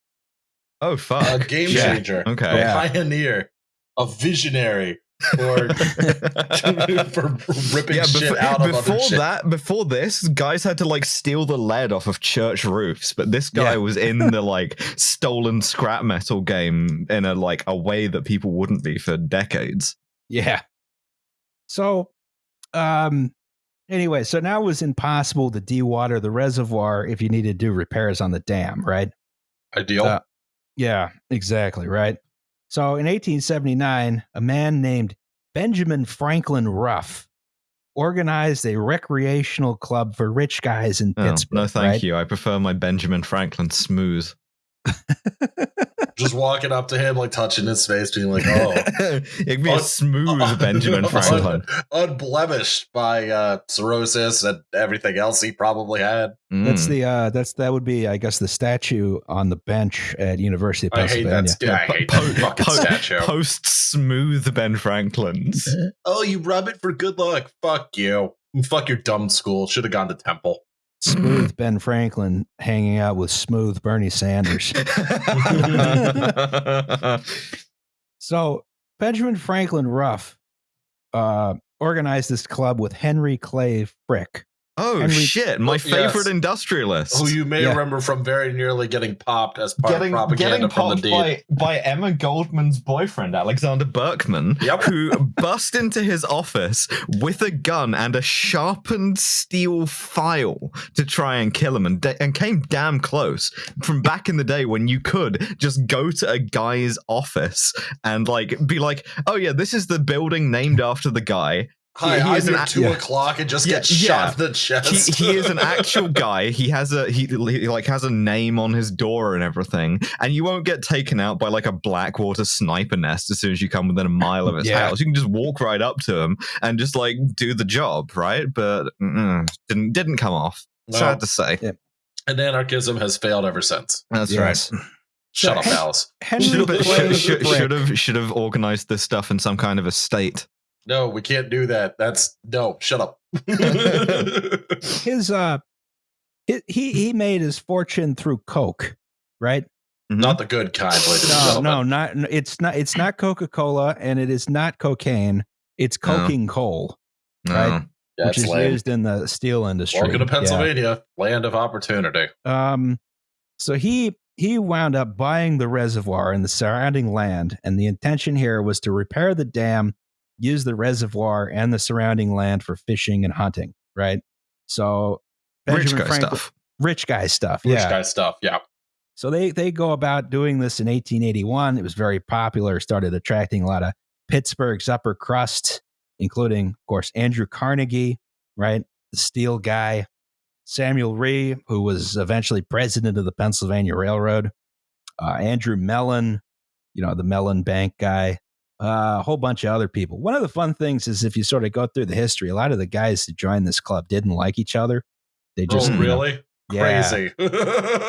Speaker 2: Oh, fuck.
Speaker 3: A game
Speaker 2: Yeah.
Speaker 3: changer.
Speaker 2: Okay.
Speaker 3: A
Speaker 1: Yeah.
Speaker 3: pioneer. A visionary for for ripping
Speaker 2: yeah,
Speaker 3: shit out of
Speaker 2: before
Speaker 3: other shit.
Speaker 2: that, before this, guys had to like steal the lead off of church roofs, but this guy
Speaker 1: Yeah.
Speaker 2: was in the like stolen scrap metal game in a like a way that people wouldn't be for decades.
Speaker 1: Yeah. So, um, anyway, so now it was impossible to dewater the reservoir if you needed to do repairs on the dam, right?
Speaker 3: Ideal.
Speaker 1: Uh, Yeah, exactly, right? So in 1879, a man named Benjamin Franklin Ruff organized a recreational club for rich guys in
Speaker 2: Oh,
Speaker 1: Pittsburgh.
Speaker 2: no, thank
Speaker 1: right?
Speaker 2: you. I prefer my Benjamin Franklin smooth.
Speaker 3: Just walking up to him, like touching his face, being like, "Oh,
Speaker 2: It'd be a
Speaker 3: Un-
Speaker 2: smooth Benjamin Franklin.
Speaker 3: unblemished by uh, cirrhosis and everything else he probably had."
Speaker 1: That's
Speaker 2: Mm.
Speaker 1: the uh that's that would be I guess the statue on the bench at University of
Speaker 3: I hate
Speaker 1: Pennsylvania.
Speaker 3: that. st- I hate
Speaker 2: po-
Speaker 3: that fucking
Speaker 2: po-
Speaker 3: statue.
Speaker 2: Post smooth Ben Franklins.
Speaker 3: oh, you rub it for good luck. Fuck you. Fuck your dumb school. Should have gone to Temple.
Speaker 1: Smooth Ben Franklin hanging out with smooth Bernie Sanders. So Benjamin Franklin Ruff uh, organized this club with Henry Clay Frick.
Speaker 2: Oh
Speaker 1: Henry-
Speaker 2: shit! My
Speaker 3: Yes.
Speaker 2: favorite industrialist.
Speaker 3: Who you may
Speaker 1: Yeah.
Speaker 3: remember from very nearly getting popped as part
Speaker 2: getting,
Speaker 3: of propaganda
Speaker 2: getting
Speaker 3: from the
Speaker 2: popped
Speaker 3: deed.
Speaker 2: by, by Emma Goldman's boyfriend, Alexander Berkman,
Speaker 3: Yep.
Speaker 2: who bust into his office with a gun and a sharpened steel file to try and kill him, and, da- and came damn close from back in the day when you could just go to a guy's office and like be like, "Oh yeah, this is the building named after the guy."
Speaker 3: Hi,
Speaker 2: he
Speaker 3: I'm
Speaker 2: is an
Speaker 3: at two
Speaker 1: yeah.
Speaker 3: o'clock and just
Speaker 2: Yeah,
Speaker 3: get shot in the chest.
Speaker 2: he, he is an actual guy. He has a he, he like has a name on his door and everything, and you won't get taken out by like a Blackwater sniper nest as soon as you come within a mile of his
Speaker 1: Yeah.
Speaker 2: house. You can just walk right up to him and just like do the job, right? But mm, didn't didn't come off.
Speaker 3: No.
Speaker 2: Sad to say.
Speaker 1: Yeah.
Speaker 3: and anarchism has failed ever since.
Speaker 2: That's
Speaker 1: Yes.
Speaker 3: Shut
Speaker 1: So,
Speaker 3: up,
Speaker 1: Hen-
Speaker 3: Alice.
Speaker 2: Should have should, should have should have organized this stuff in some kind of a state.
Speaker 3: No, we can't do that. That's no. Shut up.
Speaker 1: his uh he, he he made his fortune through coke right
Speaker 3: Not the good kind, ladies
Speaker 1: no no not it's not it's not coca-cola and it is not cocaine it's
Speaker 2: No.
Speaker 1: coking coal
Speaker 2: No.
Speaker 1: right.
Speaker 3: That's
Speaker 1: which is
Speaker 3: lame.
Speaker 1: used in the steel industry
Speaker 3: Welcome to
Speaker 1: Yeah.
Speaker 3: Pennsylvania, land of opportunity.
Speaker 1: um so he he wound up buying the reservoir and the surrounding land and the intention here was to repair the dam use the reservoir and the surrounding land for fishing and hunting right so
Speaker 2: Rich
Speaker 1: Benjamin
Speaker 2: guy
Speaker 1: Franklin-
Speaker 2: stuff.
Speaker 1: rich guy stuff
Speaker 3: Rich
Speaker 1: yeah
Speaker 3: guy stuff. Yeah.
Speaker 1: So they they go about doing this in 1881. It was very popular, started attracting a lot of Pittsburgh's upper crust, including, of course, Andrew Carnegie, right? The steel guy, Samuel Rea, who was eventually president of the Pennsylvania Railroad, uh, Andrew Mellon, you know, the Mellon Bank guy, uh, a whole bunch of other people. One of the fun things is if you sort of go through the history, a lot of the guys that joined this club didn't like each other. They just
Speaker 3: oh, really?
Speaker 1: Yeah.
Speaker 3: Crazy.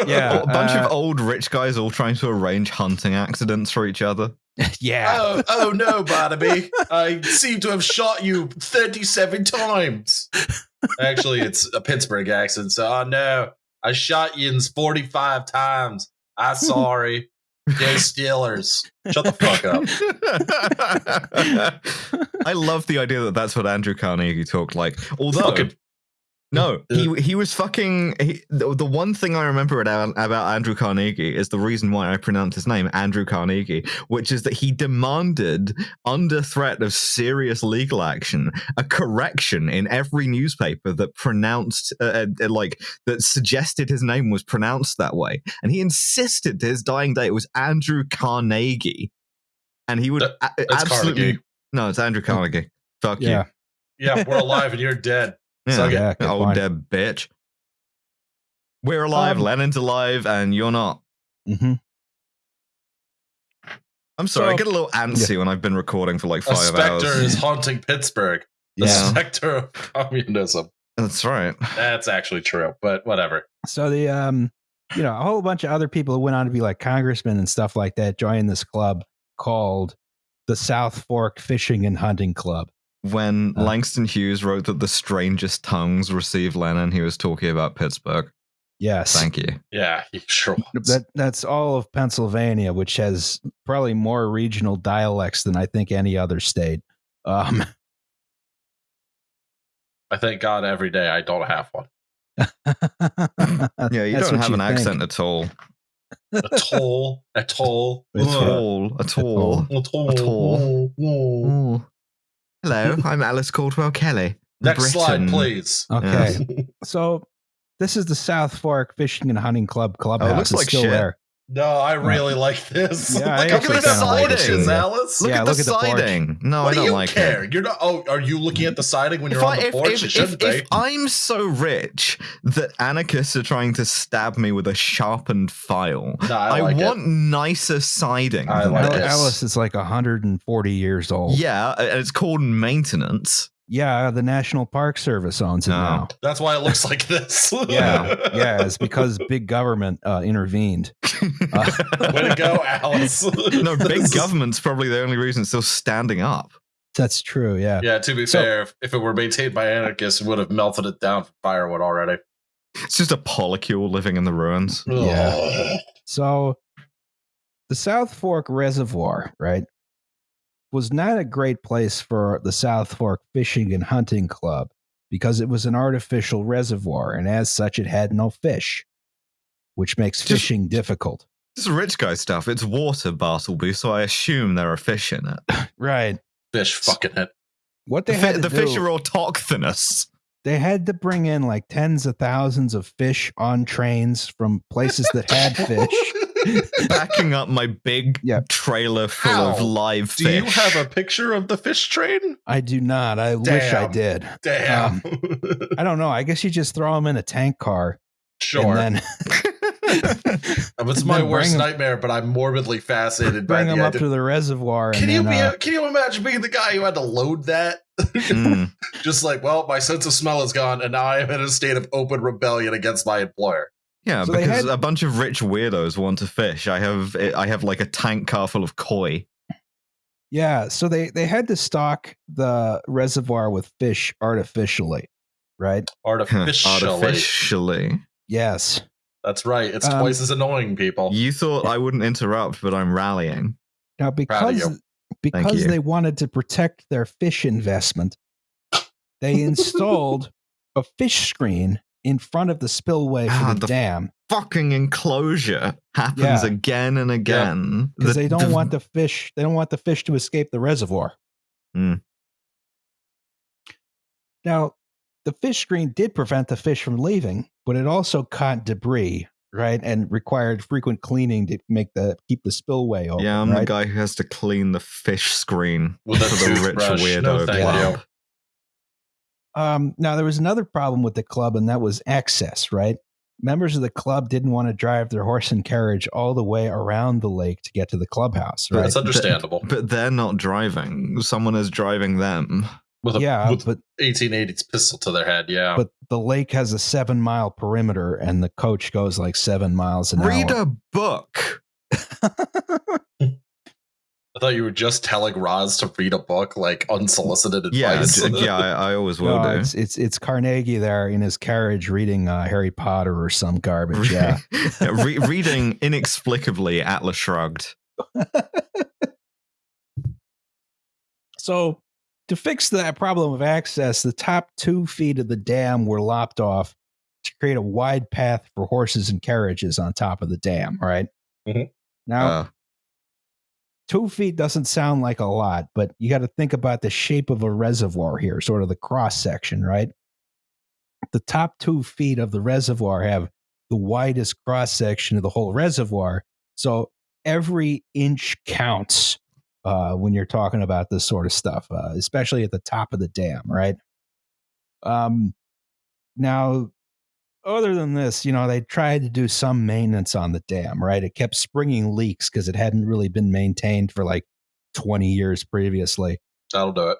Speaker 1: Yeah.
Speaker 2: a bunch
Speaker 1: uh,
Speaker 2: of old rich guys all trying to arrange hunting accidents for each other.
Speaker 1: yeah.
Speaker 3: oh, oh no, Barnaby. I seem to have shot you 37 times. Actually, it's a Pittsburgh accent, so oh no. I shot you 45 times. I'm sorry. Go Steelers. Shut the fuck up.
Speaker 2: I love the idea that that's what Andrew Carnegie talked like. Although,
Speaker 3: Fucking-
Speaker 2: no, he he was fucking. He, the, the one thing I remember about, about Andrew Carnegie is the reason why I pronounce his name Andrew Carnegie, which is that he demanded, under threat of serious legal action, a correction in every newspaper that pronounced, uh, uh, like that suggested his name was pronounced that way, and he insisted to his dying day it was Andrew Carnegie, and he would
Speaker 3: That-
Speaker 2: a- absolutely
Speaker 3: Carnegie.
Speaker 2: no, it's Andrew Carnegie. Fuck
Speaker 1: Yeah.
Speaker 3: Yeah, we're alive and you're dead.
Speaker 2: You.
Speaker 3: Suck it.
Speaker 1: Yeah, good
Speaker 2: old
Speaker 1: point.
Speaker 2: dead bitch. We're alive.
Speaker 1: Um,
Speaker 2: Lenin's alive, and you're not.
Speaker 1: hmm
Speaker 2: I'm sorry. I get a little antsy when I've been recording for like
Speaker 3: A
Speaker 2: five
Speaker 3: specter
Speaker 2: hours.
Speaker 3: is haunting Pittsburgh. The
Speaker 1: Yeah.
Speaker 3: specter of communism.
Speaker 2: That's right.
Speaker 3: That's actually true, but whatever.
Speaker 1: So the um, you know, a whole bunch of other people who went on to be like congressmen and stuff like that joined this club called the South Fork Fishing and Hunting Club.
Speaker 2: When
Speaker 1: Uh.
Speaker 2: Langston Hughes wrote that the strangest tongues receive Lenin, he was talking about Pittsburgh.
Speaker 1: Yes.
Speaker 2: Thank you.
Speaker 3: Yeah, sure was.
Speaker 1: That that's all of Pennsylvania, which has probably more regional dialects than I think any other state. Um,
Speaker 3: I thank God every day I don't have one.
Speaker 2: Yeah, you
Speaker 1: That's
Speaker 2: don't have
Speaker 1: you
Speaker 2: an
Speaker 1: think.
Speaker 2: accent at all.
Speaker 3: A toll, a toll,
Speaker 1: It's
Speaker 2: At
Speaker 3: Ugh.
Speaker 2: all. At all.
Speaker 3: a toll.
Speaker 2: At all.
Speaker 3: Ugh.
Speaker 2: Ooh. Hello, I'm Alice Caldwell Kelly.
Speaker 3: Next slide, please.
Speaker 1: Okay, so this is the South Fork Fishing and Hunting Club
Speaker 2: Oh, it
Speaker 1: clubhouse.
Speaker 2: looks
Speaker 1: it's
Speaker 2: like
Speaker 1: still
Speaker 2: shit.
Speaker 1: there.
Speaker 3: No, I really like this.
Speaker 1: Yeah, I
Speaker 3: look
Speaker 2: actually
Speaker 3: at the
Speaker 2: kinda like it
Speaker 3: sidings,
Speaker 1: too, yeah.
Speaker 3: Alice.
Speaker 2: Look
Speaker 1: Yeah,
Speaker 2: at the
Speaker 1: look at the
Speaker 2: siding. No,
Speaker 3: what
Speaker 2: I
Speaker 3: do
Speaker 2: don't
Speaker 3: you
Speaker 2: like
Speaker 3: care?
Speaker 2: it.
Speaker 3: You're not. Oh, are you looking at the siding when you're
Speaker 2: If,
Speaker 3: on
Speaker 2: I,
Speaker 3: the
Speaker 2: if,
Speaker 3: porch?
Speaker 2: if,
Speaker 3: it
Speaker 2: if,
Speaker 3: shouldn't
Speaker 2: if
Speaker 3: be.
Speaker 2: I'm so rich that anarchists are trying to stab me with a sharpened file,
Speaker 3: No, I,
Speaker 2: I,
Speaker 3: like it.
Speaker 2: want nicer siding.
Speaker 3: I like
Speaker 2: this.
Speaker 1: Alice is like 140 years old.
Speaker 2: Yeah, and it's called maintenance.
Speaker 1: Yeah, the National Park Service owns it
Speaker 2: No.
Speaker 1: now.
Speaker 3: That's why it looks like this.
Speaker 1: Yeah, yeah, it's because big government uh, intervened. Uh,
Speaker 3: Way to go, Alice.
Speaker 2: no, big government's probably the only reason it's still standing up.
Speaker 1: That's true. Yeah.
Speaker 3: Yeah, to be
Speaker 1: So-
Speaker 3: fair, if, if it were maintained by anarchists, we would have melted it down for firewood already.
Speaker 2: It's just a polycule living in the ruins.
Speaker 1: Yeah. So the South Fork Reservoir, right, was not a great place for the South Fork Fishing and Hunting Club because it was an artificial reservoir, and as such, it had no fish, which makes
Speaker 2: Just-
Speaker 1: fishing difficult.
Speaker 2: This is rich guy stuff. It's water, Bartleby, so I assume there are fish in it.
Speaker 1: Right.
Speaker 3: Fish fucking it.
Speaker 1: What
Speaker 2: The,
Speaker 1: they
Speaker 2: fi-
Speaker 1: had to
Speaker 2: the
Speaker 1: do,
Speaker 2: fish are autochthonous.
Speaker 1: they had to bring in like tens of thousands of fish on trains from places that had fish.
Speaker 2: Backing up my big
Speaker 1: Yep.
Speaker 2: trailer full of
Speaker 3: Ow.
Speaker 2: live
Speaker 3: Do you have a picture of the fish train?
Speaker 1: I do not. I wish I did.
Speaker 3: Damn.
Speaker 1: I don't know. I guess you just throw them in a tank car
Speaker 3: sure.
Speaker 1: and then
Speaker 3: it's my
Speaker 1: then
Speaker 3: worst nightmare, but I'm morbidly fascinated by
Speaker 1: bring
Speaker 3: the
Speaker 1: them up
Speaker 3: idea.
Speaker 1: to the reservoir.
Speaker 3: Can
Speaker 1: and
Speaker 3: you
Speaker 1: then,
Speaker 3: be?
Speaker 1: uh,
Speaker 3: can you imagine being the guy who had to load that?
Speaker 2: Mm.
Speaker 3: Just like, well, my sense of smell is gone, and now I am in a state of open rebellion against my employer.
Speaker 2: Yeah,
Speaker 1: So
Speaker 2: because
Speaker 1: had-
Speaker 2: a bunch of rich weirdos want to fish. I have I have like a tank car full of koi.
Speaker 1: yeah, so they they had to stock the reservoir with fish artificially, right?
Speaker 3: Artificially.
Speaker 2: Artificially.
Speaker 1: Yes.
Speaker 3: That's right. It's
Speaker 1: Um,
Speaker 3: twice as annoying, people.
Speaker 2: You thought I wouldn't interrupt, but I'm rallying.
Speaker 1: Now because because they wanted to protect their fish investment, they installed a fish screen in front of the spillway for
Speaker 2: Ah,
Speaker 1: the,
Speaker 2: the-
Speaker 1: dam
Speaker 2: Fucking enclosure happens
Speaker 1: Yeah.
Speaker 2: again and again.
Speaker 1: because
Speaker 2: The-
Speaker 1: they don't
Speaker 2: the-
Speaker 1: want the fish they don't want the fish to escape the reservoir.
Speaker 2: Hmm.
Speaker 1: Now, the fish screen did prevent the fish from leaving, but it also caught debris, right, and required frequent cleaning to make the keep the spillway open.
Speaker 2: Yeah, I'm the guy who has to clean the fish screen
Speaker 3: With a
Speaker 2: for the rich
Speaker 3: toothbrush.
Speaker 2: weirdo
Speaker 3: No, thank
Speaker 2: club.
Speaker 3: You.
Speaker 1: Um, now there was another problem with the club, and that was access. Right, members of the club didn't want to drive their horse and carriage all the way around the lake to get to the clubhouse. Right?
Speaker 3: That's understandable.
Speaker 2: But they're not driving. Someone is driving them.
Speaker 3: With a
Speaker 1: yeah,
Speaker 3: with
Speaker 1: but
Speaker 3: 1880s pistol to their head. Yeah.
Speaker 1: but the lake has a seven mile perimeter, and the coach goes like seven miles an
Speaker 2: Read
Speaker 1: hour.
Speaker 2: Read a book.
Speaker 3: I thought you were just telling Roz to read a book, like unsolicited advice.
Speaker 2: j- yeah, I, I always will
Speaker 1: No,
Speaker 2: do.
Speaker 1: it's, it's it's Carnegie there in his carriage reading uh, Harry Potter or some garbage. Yeah.
Speaker 2: Re- reading inexplicably Atlas Shrugged.
Speaker 1: So, to fix that problem of access, the top two feet of the dam were lopped off to create a wide path for horses and carriages on top of the dam. Right
Speaker 3: Mhm.
Speaker 1: now,
Speaker 2: Uh,
Speaker 1: two feet doesn't sound like a lot, but you got to think about the shape of a reservoir here, sort of the cross section, right? The top two feet of the reservoir have the widest cross section of the whole reservoir. So every inch counts uh, when you're talking about this sort of stuff, uh, especially at the top of the dam, right? Um, now, other than this, you know, they tried to do some maintenance on the dam, right? It kept springing leaks because it hadn't really been maintained for like 20 years previously.
Speaker 3: That'll do it.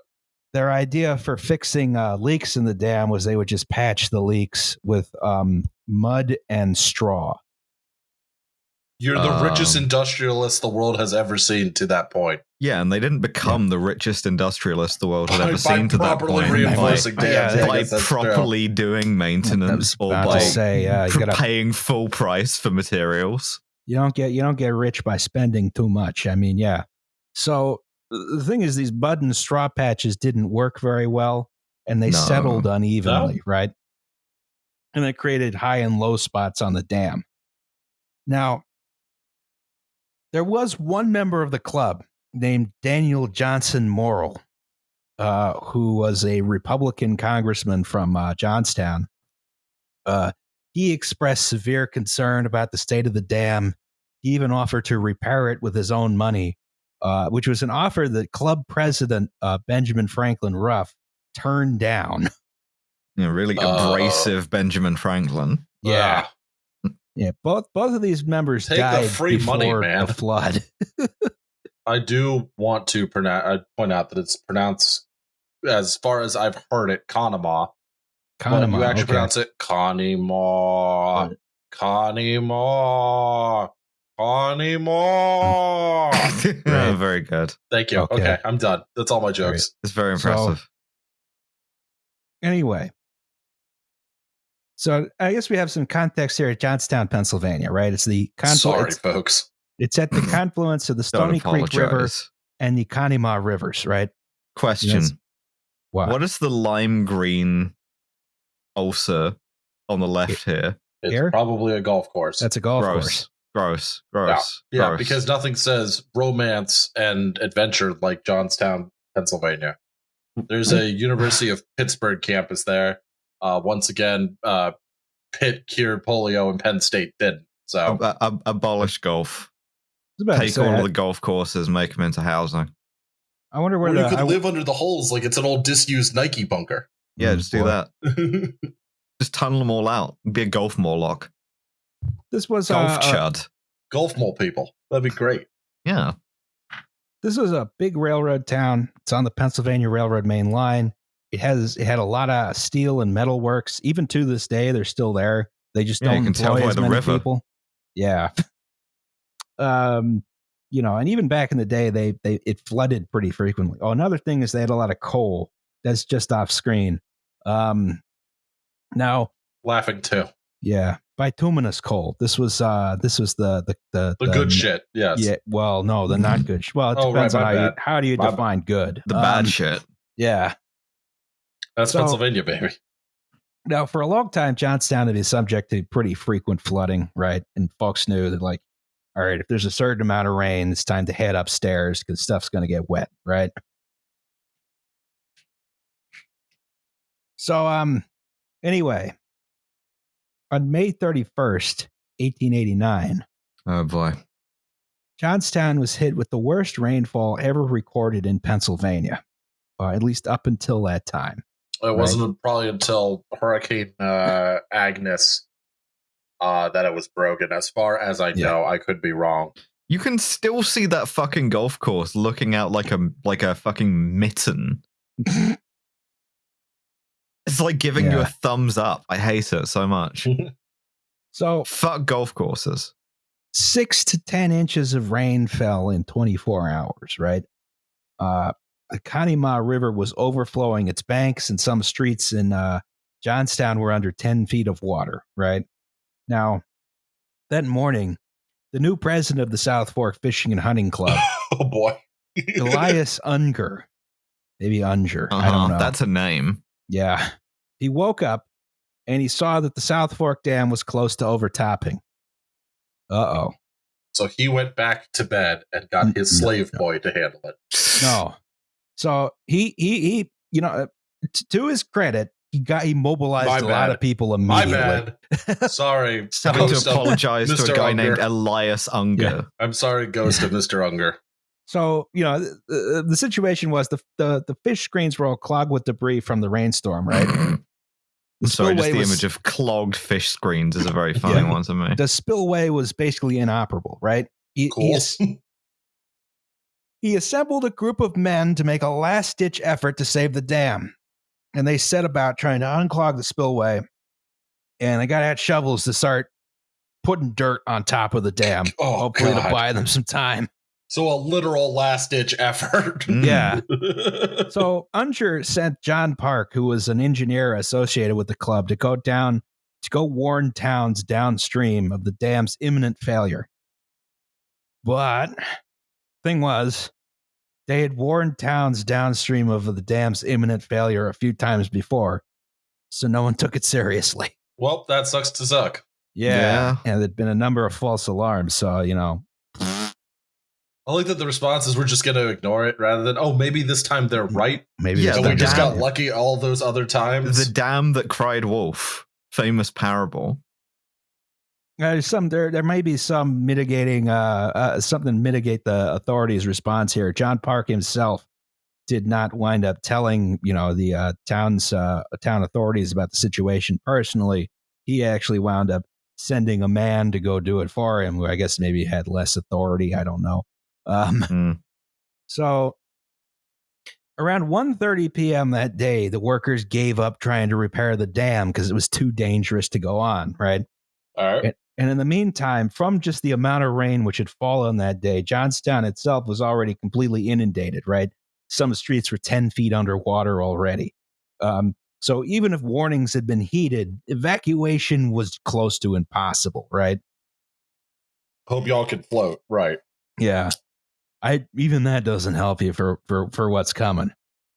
Speaker 1: Their idea for fixing uh, leaks in the dam was they would just patch the leaks with um, mud and straw.
Speaker 3: You're the richest
Speaker 2: Um,
Speaker 3: industrialist the world has ever seen to that point.
Speaker 2: Yeah, and they didn't become the richest industrialist the world had ever
Speaker 3: by
Speaker 2: seen to that point.
Speaker 1: By-
Speaker 3: dams.
Speaker 1: yeah,
Speaker 3: Yeah,
Speaker 2: by
Speaker 3: guess that's true.
Speaker 2: properly doing maintenance or by
Speaker 1: say, yeah,
Speaker 2: pr-
Speaker 1: gotta,
Speaker 2: paying full price for materials.
Speaker 1: you don't get you don't get rich by spending too much. I mean, yeah. So the thing is, these mud and straw patches didn't work very well, and they
Speaker 2: No.
Speaker 1: settled unevenly, right? And it created high and low spots on the dam. Now, there was one member of the club named Daniel Johnson Morrell, uh, who was a Republican congressman from uh, Johnstown. Uh, he expressed severe concern about the state of the dam He even offered to repair it with his own money, uh, which was an offer that club president uh, Benjamin Franklin Ruff turned down.
Speaker 2: Yeah, really
Speaker 3: Oh.
Speaker 2: abrasive Benjamin Franklin.
Speaker 1: Yeah.
Speaker 3: Ah,
Speaker 1: Yeah, both both of these members
Speaker 3: Take the
Speaker 1: died
Speaker 3: free
Speaker 1: before
Speaker 3: money, man.
Speaker 1: the flood.
Speaker 3: I do want to pronounce, uh, point out that it's pronounced, as far as I've heard it, Conemaugh. But
Speaker 1: Conemaugh,
Speaker 3: you actually
Speaker 1: okay.
Speaker 3: pronounce it Conemaugh. Conemaugh. Conemaugh.
Speaker 2: Yeah, very good.
Speaker 3: Thank you.
Speaker 1: Okay.
Speaker 3: Okay. I'm done. That's all my jokes.
Speaker 2: It's very
Speaker 1: So-
Speaker 2: impressive.
Speaker 1: Anyway, so I guess we have some context here at Johnstown, Pennsylvania, right? It's the conflu-
Speaker 3: Sorry, folks.
Speaker 1: It's at the confluence of the Stony Creek River and the Conemaugh rivers, right?
Speaker 2: Question:
Speaker 1: Yes. Wow.
Speaker 2: What is the lime green ulcer on the left here?
Speaker 3: It's
Speaker 1: Here?
Speaker 3: probably a golf course.
Speaker 1: That's a golf
Speaker 2: gross,
Speaker 1: course.
Speaker 2: gross, gross.
Speaker 3: yeah,
Speaker 2: gross.
Speaker 3: because nothing says romance and adventure like Johnstown, Pennsylvania. There's a University of Pittsburgh campus there. Uh, once again, uh, Pitt cured polio and Penn State didn't. So
Speaker 2: Ab- ab- abolish golf.
Speaker 1: I was about to
Speaker 2: Take
Speaker 1: say,
Speaker 2: all
Speaker 1: I,
Speaker 2: of the golf courses, make them into housing.
Speaker 1: I wonder where
Speaker 3: or
Speaker 1: the
Speaker 3: you could
Speaker 1: I-
Speaker 3: live under the holes like it's an old disused Nike bunker.
Speaker 2: Yeah,
Speaker 1: Mm,
Speaker 2: just do
Speaker 1: boy.
Speaker 2: that. Just tunnel them all out. Be a golf morlock.
Speaker 1: This was
Speaker 2: Golf
Speaker 1: uh, uh.
Speaker 3: Golf mole people. That'd be great.
Speaker 2: Yeah.
Speaker 1: this was a big railroad town. It's on the Pennsylvania Railroad main line. It has it had a lot of steel and metal works. Even to this day, they're still there. They just
Speaker 2: Yeah,
Speaker 1: don't
Speaker 2: can tell
Speaker 1: employ
Speaker 2: by
Speaker 1: as
Speaker 2: the
Speaker 1: many
Speaker 2: river.
Speaker 1: people. Yeah. um, you know, and even back in the day, they they it flooded pretty frequently. Oh, another thing is they had a lot of coal. That's just off screen. Um, now,
Speaker 3: Laughing too.
Speaker 1: yeah, bituminous coal. This was uh this was the the the,
Speaker 3: The good shit. Yes.
Speaker 1: Yeah, well, no, the not good. sh- Well, it
Speaker 3: Oh, right,
Speaker 1: depends on
Speaker 3: my
Speaker 1: how you how do you
Speaker 3: My bad.
Speaker 1: define good.
Speaker 2: The bad
Speaker 1: Um,
Speaker 2: shit.
Speaker 1: Yeah.
Speaker 3: That's
Speaker 1: So-
Speaker 3: Pennsylvania, baby.
Speaker 1: Now, for a long time, Johnstown had been subject to pretty frequent flooding, right? And folks knew that, like, all right, if there's a certain amount of rain, it's time to head upstairs because stuff's going to get wet, right? So, um, anyway, on May 31st, 1889,
Speaker 2: Oh boy.
Speaker 1: Johnstown was hit with the worst rainfall ever recorded in Pennsylvania, uh, at least up until that time.
Speaker 3: It wasn't probably until Hurricane uh, Agnes uh, that it was broken. As far as I
Speaker 1: Yeah.
Speaker 3: know, I could be wrong.
Speaker 2: You can still see that fucking golf course looking out like a like a fucking mitten. it's like giving you a thumbs up. I hate it so much.
Speaker 1: So,
Speaker 2: Fuck golf courses.
Speaker 1: six to 10 inches of rain fell in 24 hours, right? Uh, the Conemaugh River was overflowing its banks, and some streets in uh, Johnstown were under 10 feet of water, right? Now, that morning, the new president of the South Fork Fishing and Hunting Club,
Speaker 3: oh boy.
Speaker 1: Elias Unger, maybe Unger, I
Speaker 2: Uh-huh,
Speaker 1: don't know.
Speaker 2: That's a name.
Speaker 1: yeah. He woke up and he saw that the South Fork Dam was close to overtopping. Uh oh.
Speaker 3: so he went back to bed and got his
Speaker 1: No,
Speaker 3: slave
Speaker 1: no.
Speaker 3: boy to handle it.
Speaker 1: No. So he he he you know uh, t- to his credit, he got he mobilized
Speaker 3: My
Speaker 1: a lot of people
Speaker 3: My
Speaker 1: immediately.
Speaker 3: bad. Sorry.
Speaker 2: Having to apologize to a guy
Speaker 3: Unger.
Speaker 2: named Elias Unger.
Speaker 3: I'm sorry, Ghost of Mr. Unger.
Speaker 1: So you know the, the situation was the, the the fish screens were all clogged with debris from the rainstorm, right? The
Speaker 2: Sorry, just the
Speaker 1: was-
Speaker 2: image of clogged fish screens is a very funny
Speaker 1: Yeah.
Speaker 2: one to me.
Speaker 1: The spillway was basically inoperable, right? He, he
Speaker 3: Cool.
Speaker 1: as- he assembled a group of men to make a last ditch effort to save the dam. And they set about trying to unclog the spillway. And they got out shovels to start putting dirt on top of the dam,
Speaker 3: Oh,
Speaker 1: hopefully
Speaker 3: God.
Speaker 1: to buy them some time.
Speaker 3: So a literal last ditch effort.
Speaker 2: Mm.
Speaker 1: Yeah. So Unger sent John Park, who was an engineer associated with the club, to go down to go warn towns downstream of the dam's imminent failure. But thing was, they had warned towns downstream of the dam's imminent failure a few times before, so no one took it seriously.
Speaker 3: well, that sucks to suck.
Speaker 2: Yeah.
Speaker 1: and there'd been a number of false alarms. So you know,
Speaker 3: I like that the response is we're just going to ignore it rather than, oh, maybe this time they're right.
Speaker 1: maybe
Speaker 2: Yeah,
Speaker 1: this
Speaker 3: we
Speaker 1: time-
Speaker 3: just got lucky all those other times.
Speaker 2: The dam that cried wolf, famous parable.
Speaker 1: Uh, there's some there. There may be some mitigating, uh, uh, something to mitigate the authorities' response here. John Park himself did not wind up telling, you know, the uh, town's uh, town authorities about the situation personally. He actually wound up sending a man to go do it for him, who I guess maybe had less authority. I don't know. Um,
Speaker 2: Mm.
Speaker 1: so around 1:30 p.m. that day, the workers gave up trying to repair the dam because it was too dangerous to go on. Right.
Speaker 3: All right.
Speaker 1: And in the meantime, from just the amount of rain which had fallen that day, Johnstown itself was already completely inundated, right? Some streets were 10 feet underwater already. Um, so even if warnings had been heeded, evacuation was close to impossible, right?
Speaker 3: Hope y'all can float. Right.
Speaker 1: Yeah. I even that doesn't help you for for for what's coming.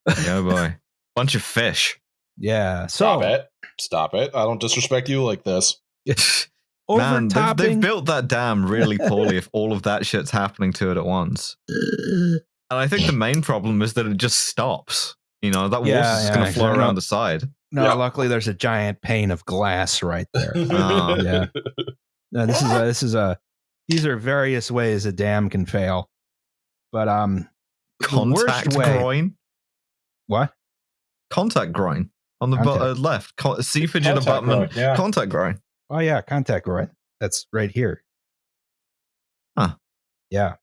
Speaker 2: Yeah, boy. Bunch of fish.
Speaker 1: Yeah. So, Stop
Speaker 3: it. Stop it. I don't disrespect you like this.
Speaker 2: Man, they've, they've built that dam really poorly if all of that shit's happening to it at once. And I think the main problem is that it just stops. You know, that
Speaker 1: Yeah,
Speaker 2: water's just
Speaker 1: yeah,
Speaker 2: going to flow
Speaker 1: exactly.
Speaker 2: around the side.
Speaker 1: No,
Speaker 3: Yeah.
Speaker 1: luckily there's a giant pane of glass right there.
Speaker 2: Oh,
Speaker 1: yeah. No, this is a this is a these are various ways a dam can fail. But um the worst
Speaker 2: Contact
Speaker 1: way-
Speaker 2: groin.
Speaker 1: what?
Speaker 2: Contact groin. On the bu- uh, left. Con- sea fidget
Speaker 3: Contact
Speaker 2: abutment.
Speaker 3: groin, yeah.
Speaker 2: Contact groin.
Speaker 1: Oh yeah, contact right. That's right here.
Speaker 2: Huh.
Speaker 1: Yeah.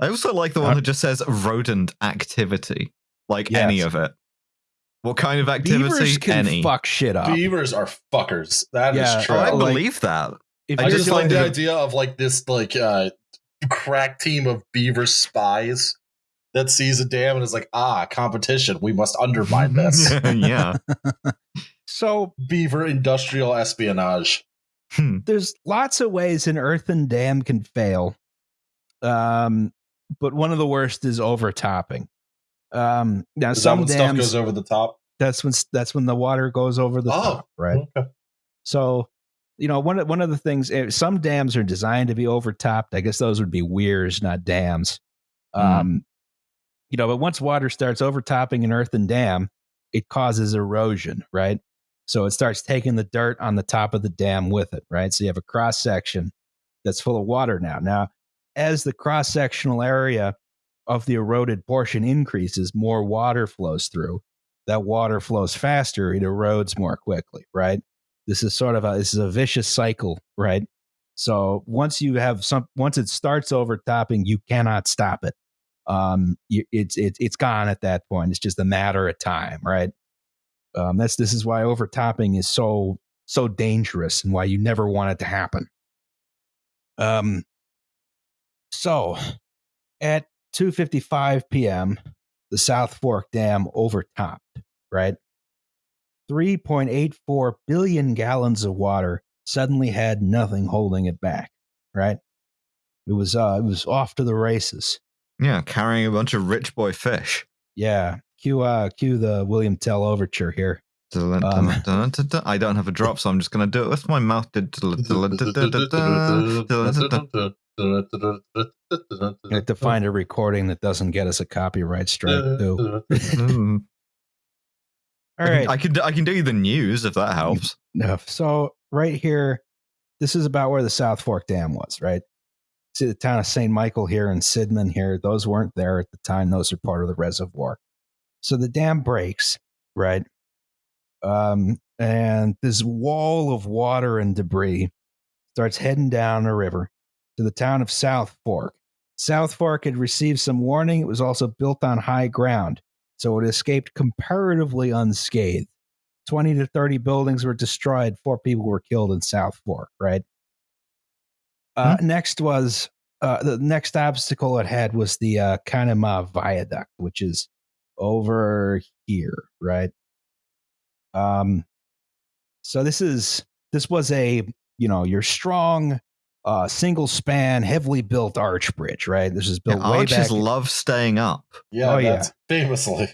Speaker 2: I also like the one
Speaker 1: Uh,
Speaker 2: that just says rodent activity. Like
Speaker 1: Yes.
Speaker 2: any of it. What kind of activity?
Speaker 1: Beavers can
Speaker 2: any.
Speaker 1: fuck shit up.
Speaker 3: Beavers are fuckers. That is
Speaker 1: Yeah,
Speaker 3: true.
Speaker 2: Oh, I
Speaker 1: like-
Speaker 2: believe that.
Speaker 1: If
Speaker 2: I
Speaker 3: I
Speaker 1: you're
Speaker 3: just
Speaker 2: doing
Speaker 3: like the
Speaker 2: the-
Speaker 3: idea of like this like uh crack team of beaver spies that sees a dam and is like, ah, competition. We must undermine this.
Speaker 2: yeah.
Speaker 1: so
Speaker 3: beaver industrial espionage.
Speaker 2: Hmm.
Speaker 1: there's lots of ways an earthen dam can fail. Um, but one of the worst is overtopping. Um, now
Speaker 3: Is that
Speaker 1: some
Speaker 3: when stuff
Speaker 1: dams
Speaker 3: goes over the top?
Speaker 1: that's when that's when the water goes over the
Speaker 3: Oh,
Speaker 1: top, right?
Speaker 3: Okay.
Speaker 1: So, you know, one of one of the things eh, some dams are designed to be overtopped. I guess those would be weirs, not dams.
Speaker 2: Mhm.
Speaker 1: Um, you know, but once water starts overtopping an earthen dam, it causes erosion, right? So it starts taking the dirt on the top of the dam with it, right? So you have a cross section that's full of water now. Now, as the cross sectional area of the eroded portion increases, more water flows through. That water flows faster, it erodes more quickly, right? This is sort of a this is a vicious cycle, right? So once you have some once it starts overtopping, you cannot stop it. Um, it's it's it's gone at that point. It's just a matter of time, right? Um, that's this is why overtopping is so so dangerous and why you never want it to happen. Um, so at 2:55 p.m., the South Fork Dam overtopped, right? 3.84 billion gallons of water suddenly had nothing holding it back, right? It was uh it was off to the races.
Speaker 2: Yeah, carrying a bunch of rich boy fish.
Speaker 1: Yeah. Cue uh cue the William Tell overture here. Um,
Speaker 2: I don't have a drop, so I'm just gonna do it with my mouth.
Speaker 1: I have to find a recording that doesn't get us a copyright strike. All right,
Speaker 2: I can I can do the news if that helps.
Speaker 1: No, so right here, this is about where the South Fork Dam was, right? See the town of St. Michael here and Sidman here. Those weren't there at the time. Those are part of the reservoir. So the dam breaks, right? Um, and this wall of water and debris starts heading down the river to the town of South Fork. South Fork had received some warning. It was also built on high ground, so it escaped comparatively unscathed. 20 to 30 buildings were destroyed. Four people were killed in South Fork, right? Uh, Next was uh, the next obstacle it had was the uh, Conemaugh Viaduct, which is over here, right? Um, so this is this was a you know your strong uh, single span, heavily built arch bridge, right? This was
Speaker 2: Yeah,
Speaker 1: built way
Speaker 2: arches
Speaker 1: back.
Speaker 2: love staying up.
Speaker 3: Yeah,
Speaker 1: Oh, yeah.
Speaker 3: famously.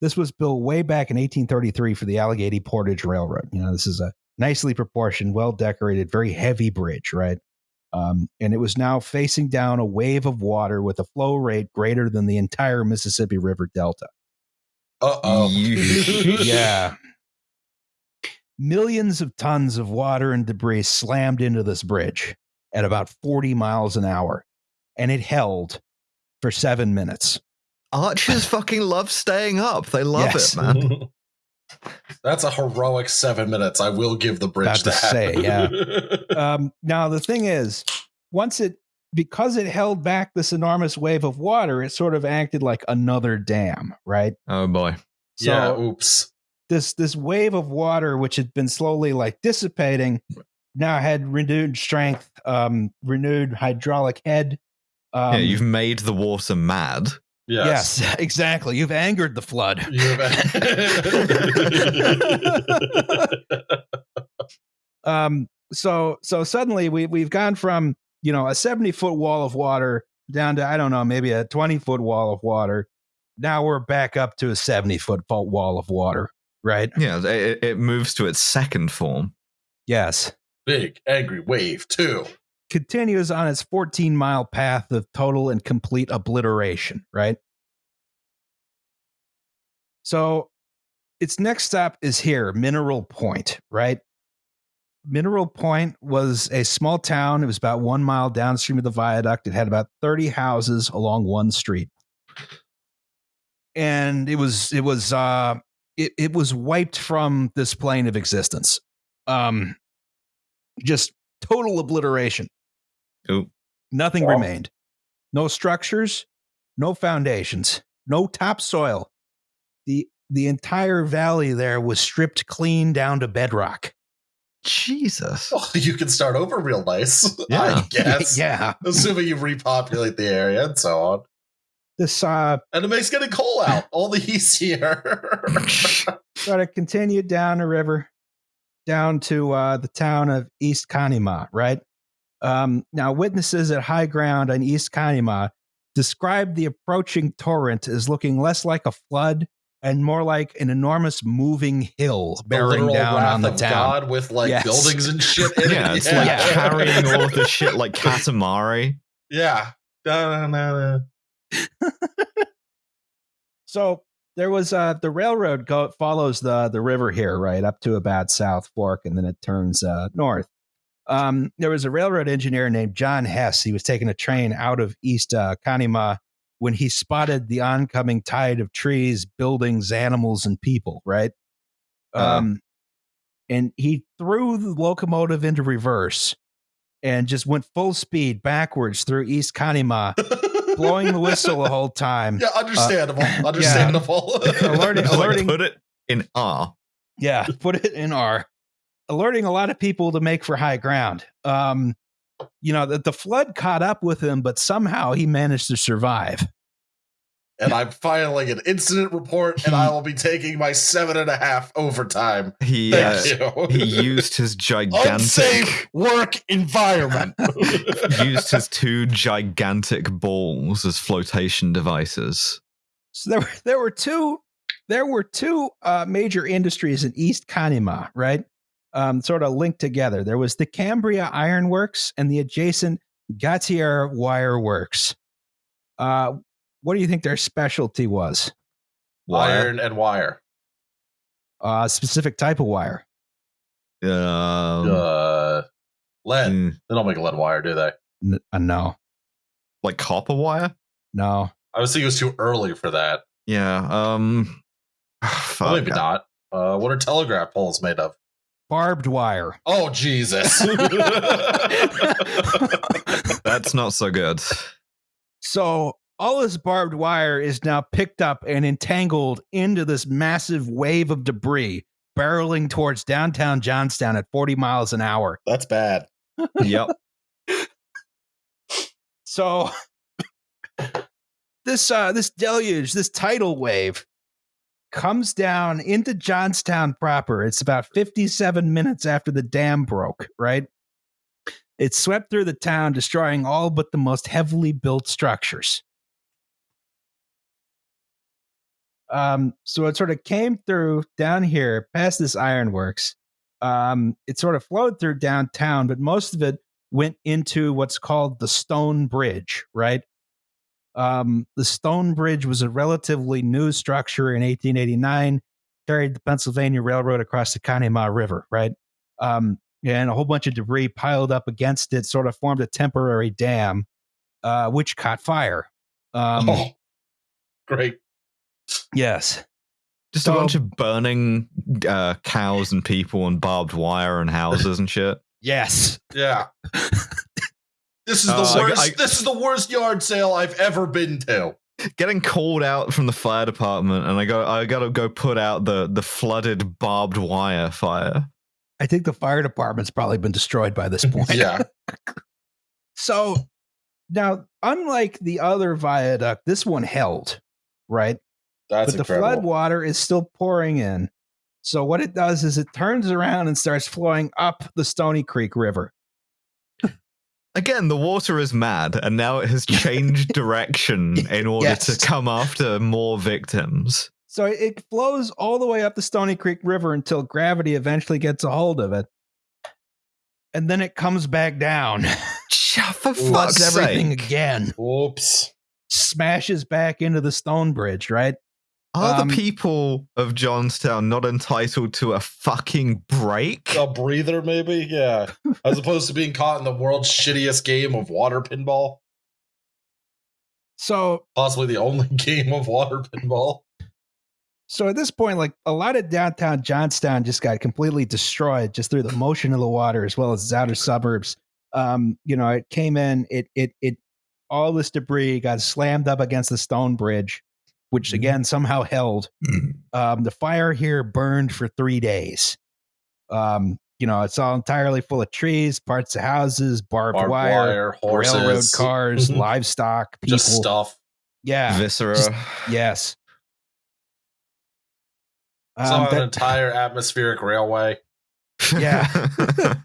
Speaker 1: This was built way back in 1833 for the Allegheny Portage Railroad. You know, this is a nicely proportioned, well decorated, very heavy bridge, right? Um, and it was now facing down a wave of water with a flow rate greater than the entire Mississippi River Delta.
Speaker 3: Uh oh.
Speaker 1: Yeah. millions of tons of water and debris slammed into this bridge at about 40 miles an hour, and it held for seven minutes.
Speaker 2: Archers fucking love staying up. They love
Speaker 1: Yes.
Speaker 2: it, man.
Speaker 3: That's a heroic seven minutes. I will give the bridge
Speaker 1: About to
Speaker 3: that.
Speaker 1: say, yeah. Um, now, the thing is, once it, because it held back this enormous wave of water, it sort of acted like another dam, right?
Speaker 2: Oh boy.
Speaker 1: So
Speaker 3: yeah. Oops.
Speaker 1: this this wave of water, which had been slowly like dissipating, now had renewed strength, um, renewed hydraulic head. Um,
Speaker 2: yeah, you've made the water mad.
Speaker 3: Yes.
Speaker 1: yes, exactly. You've angered the flood. Um, so so suddenly we we've gone from you know a seventy foot wall of water down to I don't know maybe a twenty foot wall of water. Now we're back up to a seventy foot wall of water, right?
Speaker 2: Yeah, it, it moves to its second form.
Speaker 1: Yes.
Speaker 3: Big angry wave two.
Speaker 1: Continues on its 14 mile path of total and complete obliteration, right? So its next stop is here, Mineral Point, right? Mineral Point was a small town. It was about one mile downstream of the viaduct. It had about 30 houses along one street. And it was, it was, uh, it, it was wiped from this plane of existence. Um, just total obliteration.
Speaker 2: Ooh.
Speaker 1: Nothing
Speaker 3: Wow.
Speaker 1: remained. No structures, no foundations, no topsoil. The the entire valley there was stripped clean down to bedrock.
Speaker 2: Jesus.
Speaker 3: Oh, you can start over real nice.
Speaker 2: Yeah.
Speaker 3: I guess.
Speaker 1: yeah.
Speaker 3: Assuming you repopulate the area and so on.
Speaker 1: This uh
Speaker 3: And it makes getting coal out all the easier.
Speaker 1: sort of continued down the river down to uh, the town of East Conemaugh, right? Um, now, witnesses at high ground on East Conemaugh described the approaching torrent as looking less like a flood and more like an enormous moving hill bearing down on the town.
Speaker 3: God with like
Speaker 1: Yes.
Speaker 3: buildings and shit in
Speaker 2: yeah,
Speaker 3: it.
Speaker 2: it's like
Speaker 1: Yeah.
Speaker 2: carrying all of the shit like Katamari.
Speaker 3: Yeah. Da, da, da.
Speaker 1: So there was uh, the railroad go- follows the the river here, right up to about South Fork, and then it turns uh, north. Um, there was a railroad engineer named John Hess. He was taking a train out of East uh, Conemaugh when he spotted the oncoming tide of trees, buildings, animals, and people. Right,
Speaker 2: Uh-huh.
Speaker 1: um, and he threw the locomotive into reverse and just went full speed backwards through East Conemaugh, blowing the whistle the whole time.
Speaker 3: Yeah, understandable.
Speaker 1: yeah.
Speaker 3: understandable.
Speaker 1: Alerting-
Speaker 2: It's like,
Speaker 1: alerting-
Speaker 2: put it in R.
Speaker 1: Yeah, put it in R. Alerting a lot of people to make for high ground. Um, you know, that the flood caught up with him, but somehow he managed to survive.
Speaker 3: And I'm filing an incident report, and I will be taking my seven and a half overtime.
Speaker 2: He uh,
Speaker 3: you.
Speaker 2: he used his gigantic
Speaker 3: Unsafe work environment.
Speaker 2: used his two gigantic balls as flotation devices.
Speaker 1: So there were there were two there were two uh, major industries in East Conemaugh, right? Um, sort of linked together. There was the Cambria Iron Works and the adjacent Gautier Wire Works. Uh, what do you think their specialty was?
Speaker 2: Wire.
Speaker 3: Iron and wire.
Speaker 1: Uh, specific type of wire.
Speaker 2: Um,
Speaker 3: uh, lead.
Speaker 2: mm,
Speaker 3: They don't make lead wire, do they?
Speaker 1: N- uh, no,
Speaker 2: like copper wire.
Speaker 1: no.
Speaker 3: I was thinking it was too early for that.
Speaker 2: Yeah. Um.
Speaker 3: Well,
Speaker 2: fuck.
Speaker 3: maybe not. Uh, what are telegraph poles made of?
Speaker 1: Barbed wire.
Speaker 3: Oh Jesus!
Speaker 2: That's not so good.
Speaker 1: So all this barbed wire is now picked up and entangled into this massive wave of debris barreling towards downtown Johnstown at 40 miles an hour.
Speaker 3: That's bad.
Speaker 2: Yep.
Speaker 1: So this uh this deluge, this tidal wave comes down into Johnstown proper. It's about 57 minutes after the dam broke, right? It swept through the town, destroying all but the most heavily built structures. Um, so it sort of came through down here past this ironworks. Um, it sort of flowed through downtown, but most of it went into what's called the Stone Bridge, right? Um, the Stone Bridge was a relatively new structure in 1889. carried the Pennsylvania Railroad across the Conemaugh River, right? Um, and a whole bunch of debris piled up against it sort of formed a temporary dam, uh, which caught fire. Um,
Speaker 3: oh, great.
Speaker 1: Yes.
Speaker 2: Just
Speaker 1: So-
Speaker 2: a bunch of burning uh, cows and people and barbed wire and houses and shit.
Speaker 1: Yes.
Speaker 3: Yeah. This is the
Speaker 2: Uh, I-
Speaker 3: worst.
Speaker 2: I-
Speaker 3: this is the worst yard sale I've ever been to.
Speaker 2: Getting called out from the fire department, and I go, I gotta go put out the the flooded barbed wire fire.
Speaker 1: I think the fire department's probably been destroyed by this point.
Speaker 3: Yeah.
Speaker 1: So now, unlike the other viaduct, this one held, right?
Speaker 3: That's
Speaker 1: but the
Speaker 3: incredible.
Speaker 1: flood water is still pouring in. So what it does is it turns around and starts flowing up the Stony Creek River.
Speaker 2: Again, the water is mad, and now it has changed direction in order
Speaker 1: Yes.
Speaker 2: to come after more victims.
Speaker 1: So it flows all the way up the Stony Creek River until gravity eventually gets a hold of it. And then it comes back down,
Speaker 2: Shut for
Speaker 1: floods
Speaker 2: fuck's
Speaker 1: everything again,
Speaker 3: Whoops.
Speaker 1: smashes back into the stone bridge, right?
Speaker 2: Are
Speaker 1: Um,
Speaker 2: the people of Johnstown not entitled to a fucking break?
Speaker 3: A breather, maybe? Yeah. As opposed to being caught in the world's shittiest game of water pinball.
Speaker 1: So
Speaker 3: Possibly the only game of water pinball.
Speaker 1: So at this point, like a lot of downtown Johnstown just got completely destroyed just through the motion of the water as well as its outer suburbs. Um, you know, it came in, it it it all this debris got slammed up against the stone bridge, which
Speaker 3: Mm-hmm.
Speaker 1: again somehow held. Um, the fire here burned for three days. Um, you know, it's all entirely full of trees, parts of houses, barbed,
Speaker 3: Barbed
Speaker 1: wire,
Speaker 3: wire, horses,
Speaker 1: railroad cars,
Speaker 3: Mhm.
Speaker 1: livestock, people.
Speaker 3: just stuff.
Speaker 1: Yeah.
Speaker 2: Viscera.
Speaker 1: Just- Yes.
Speaker 3: Saw
Speaker 1: Um,
Speaker 3: an
Speaker 1: that-
Speaker 3: entire atmospheric railway.
Speaker 1: Yeah.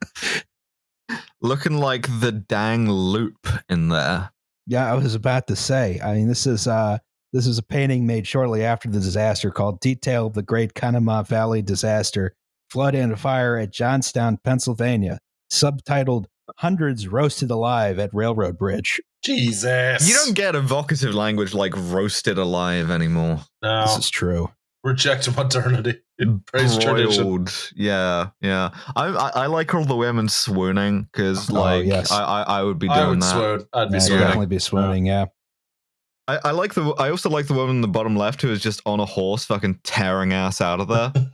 Speaker 2: Looking like the dang loop in there.
Speaker 1: Yeah, I was about to say. I mean, this is uh this is a painting made shortly after the disaster called "Detail of the Great Conemaugh Valley Disaster: Flood and Fire at Johnstown, Pennsylvania," subtitled "Hundreds Roasted Alive at Railroad Bridge."
Speaker 3: Jesus.
Speaker 2: You don't get evocative language like roasted alive anymore.
Speaker 3: no.
Speaker 1: This is true.
Speaker 3: Reject modernity. Praise tradition.
Speaker 2: Yeah, yeah. I, I I like all the women swooning because
Speaker 1: Oh,
Speaker 2: like
Speaker 1: yes.
Speaker 2: I, I I would be doing
Speaker 3: I would
Speaker 2: that.
Speaker 3: swoon. I'd be
Speaker 1: Yeah, I'd
Speaker 3: swooning.
Speaker 1: definitely be swooning. Yeah.
Speaker 2: I, I like the I also like the woman in the bottom left who is just on a horse fucking tearing ass out of there.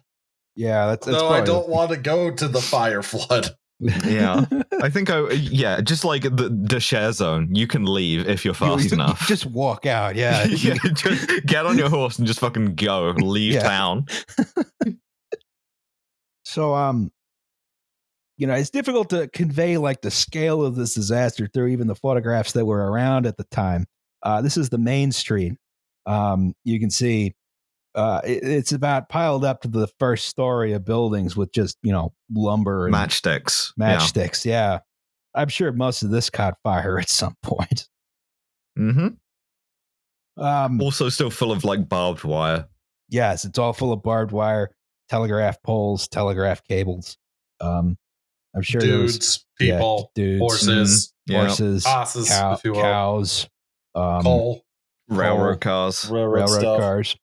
Speaker 1: Yeah, that's, that's
Speaker 3: No, I don't want to go to the fire flood.
Speaker 2: Yeah. I think I yeah, just like the the share zone, you can leave if you're fast
Speaker 1: you- you
Speaker 2: enough.
Speaker 1: Just walk out. Yeah.
Speaker 2: yeah, just get on your horse and just fucking go. Leave
Speaker 1: Yeah.
Speaker 2: town.
Speaker 1: So, um, you know, it's difficult to convey like the scale of this disaster through even the photographs that were around at the time. Uh, this is the main street. Um, you can see uh, it- it's about piled up to the first story of buildings with just you know lumber and
Speaker 2: Matchsticks.
Speaker 1: matchsticks. Yeah. I'm sure most of this caught fire at some point.
Speaker 2: Yeah. hmm
Speaker 1: Um,
Speaker 2: Also still full of like barbed wire.
Speaker 1: yes, it's all full of barbed wire, telegraph poles, telegraph cables. Um, I'm sure there was
Speaker 3: Dudes,
Speaker 1: yeah,
Speaker 3: people,
Speaker 1: dudes,
Speaker 3: horses,
Speaker 2: Yeah.
Speaker 1: horses,
Speaker 3: asses,
Speaker 1: cow-
Speaker 3: if you will.
Speaker 1: cows, um,
Speaker 3: coal,
Speaker 2: Railroad cars.
Speaker 3: railroad,
Speaker 1: railroad
Speaker 3: stuff.
Speaker 1: cars.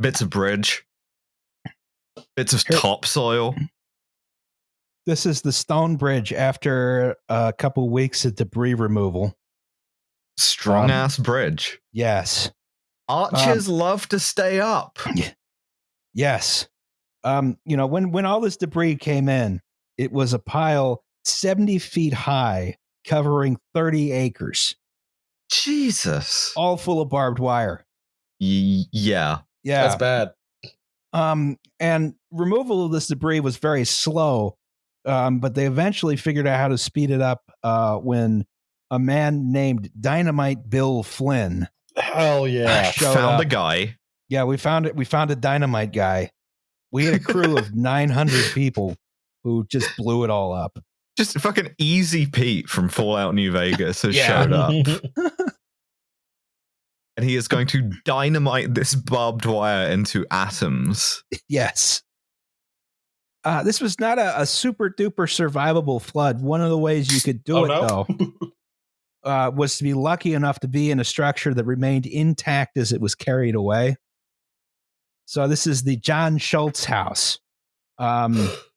Speaker 2: Bits of bridge. Bits of
Speaker 1: Here-
Speaker 2: topsoil.
Speaker 1: This is the stone bridge after a couple weeks of debris removal.
Speaker 2: Strong
Speaker 1: Um,
Speaker 2: ass bridge.
Speaker 1: Yes,
Speaker 2: Archers love to stay up.
Speaker 1: yes. Um, you know, when when all this debris came in, it was a pile 70 feet high, covering 30 acres,
Speaker 2: Jesus.
Speaker 1: all full of barbed wire.
Speaker 2: Y- yeah.
Speaker 1: Yeah.
Speaker 3: That's bad.
Speaker 1: Um, and removal of this debris was very slow, um, but they eventually figured out how to speed it up uh, when a man named Dynamite Bill Flynn.
Speaker 3: Hell yeah.
Speaker 2: Found
Speaker 1: up.
Speaker 2: a guy.
Speaker 1: Yeah, we found it. We found a dynamite guy. We had a crew of 900 people who just blew it all up.
Speaker 2: Just fucking Easy Pete from Fallout New Vegas has
Speaker 1: Yeah.
Speaker 2: showed up. and he is going to dynamite this barbed wire into atoms.
Speaker 1: Yes. Uh, this was not a, a super duper survivable flood. One of the ways you could do
Speaker 3: Oh,
Speaker 1: it,
Speaker 3: no?
Speaker 1: though, uh, was to be lucky enough to be in a structure that remained intact as it was carried away. So this is the John Schultz house. Um,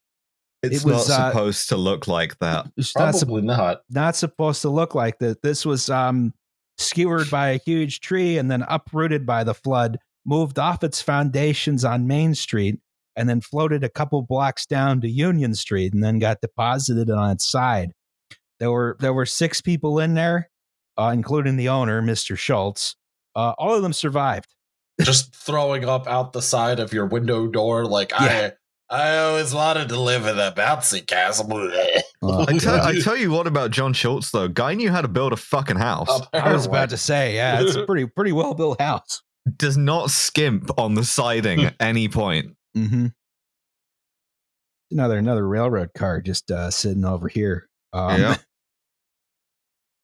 Speaker 2: It's
Speaker 1: It was,
Speaker 2: not
Speaker 1: uh,
Speaker 2: supposed to look like that.
Speaker 1: it's not,
Speaker 3: Probably not.
Speaker 1: not supposed to look like that. This was um, skewered by a huge tree and then uprooted by the flood, moved off its foundations on Main Street, and then floated a couple blocks down to Union Street, and then got deposited on its side. There were there were six people in there, uh, including the owner, Mr. Schultz. Uh, all of them survived.
Speaker 3: Just throwing up out the side of your window door, like
Speaker 1: Yeah.
Speaker 3: I. I always wanted to live in a bouncy castle.
Speaker 1: Uh,
Speaker 2: I tell, I tell you what about John Schultz though. Guy knew how to build a fucking house.
Speaker 1: I was about to say, yeah, it's a pretty pretty well built house.
Speaker 2: Does not skimp on the siding at any point.
Speaker 1: Mm-hmm. Another another railroad car just uh, sitting over here. Um,
Speaker 2: Yeah.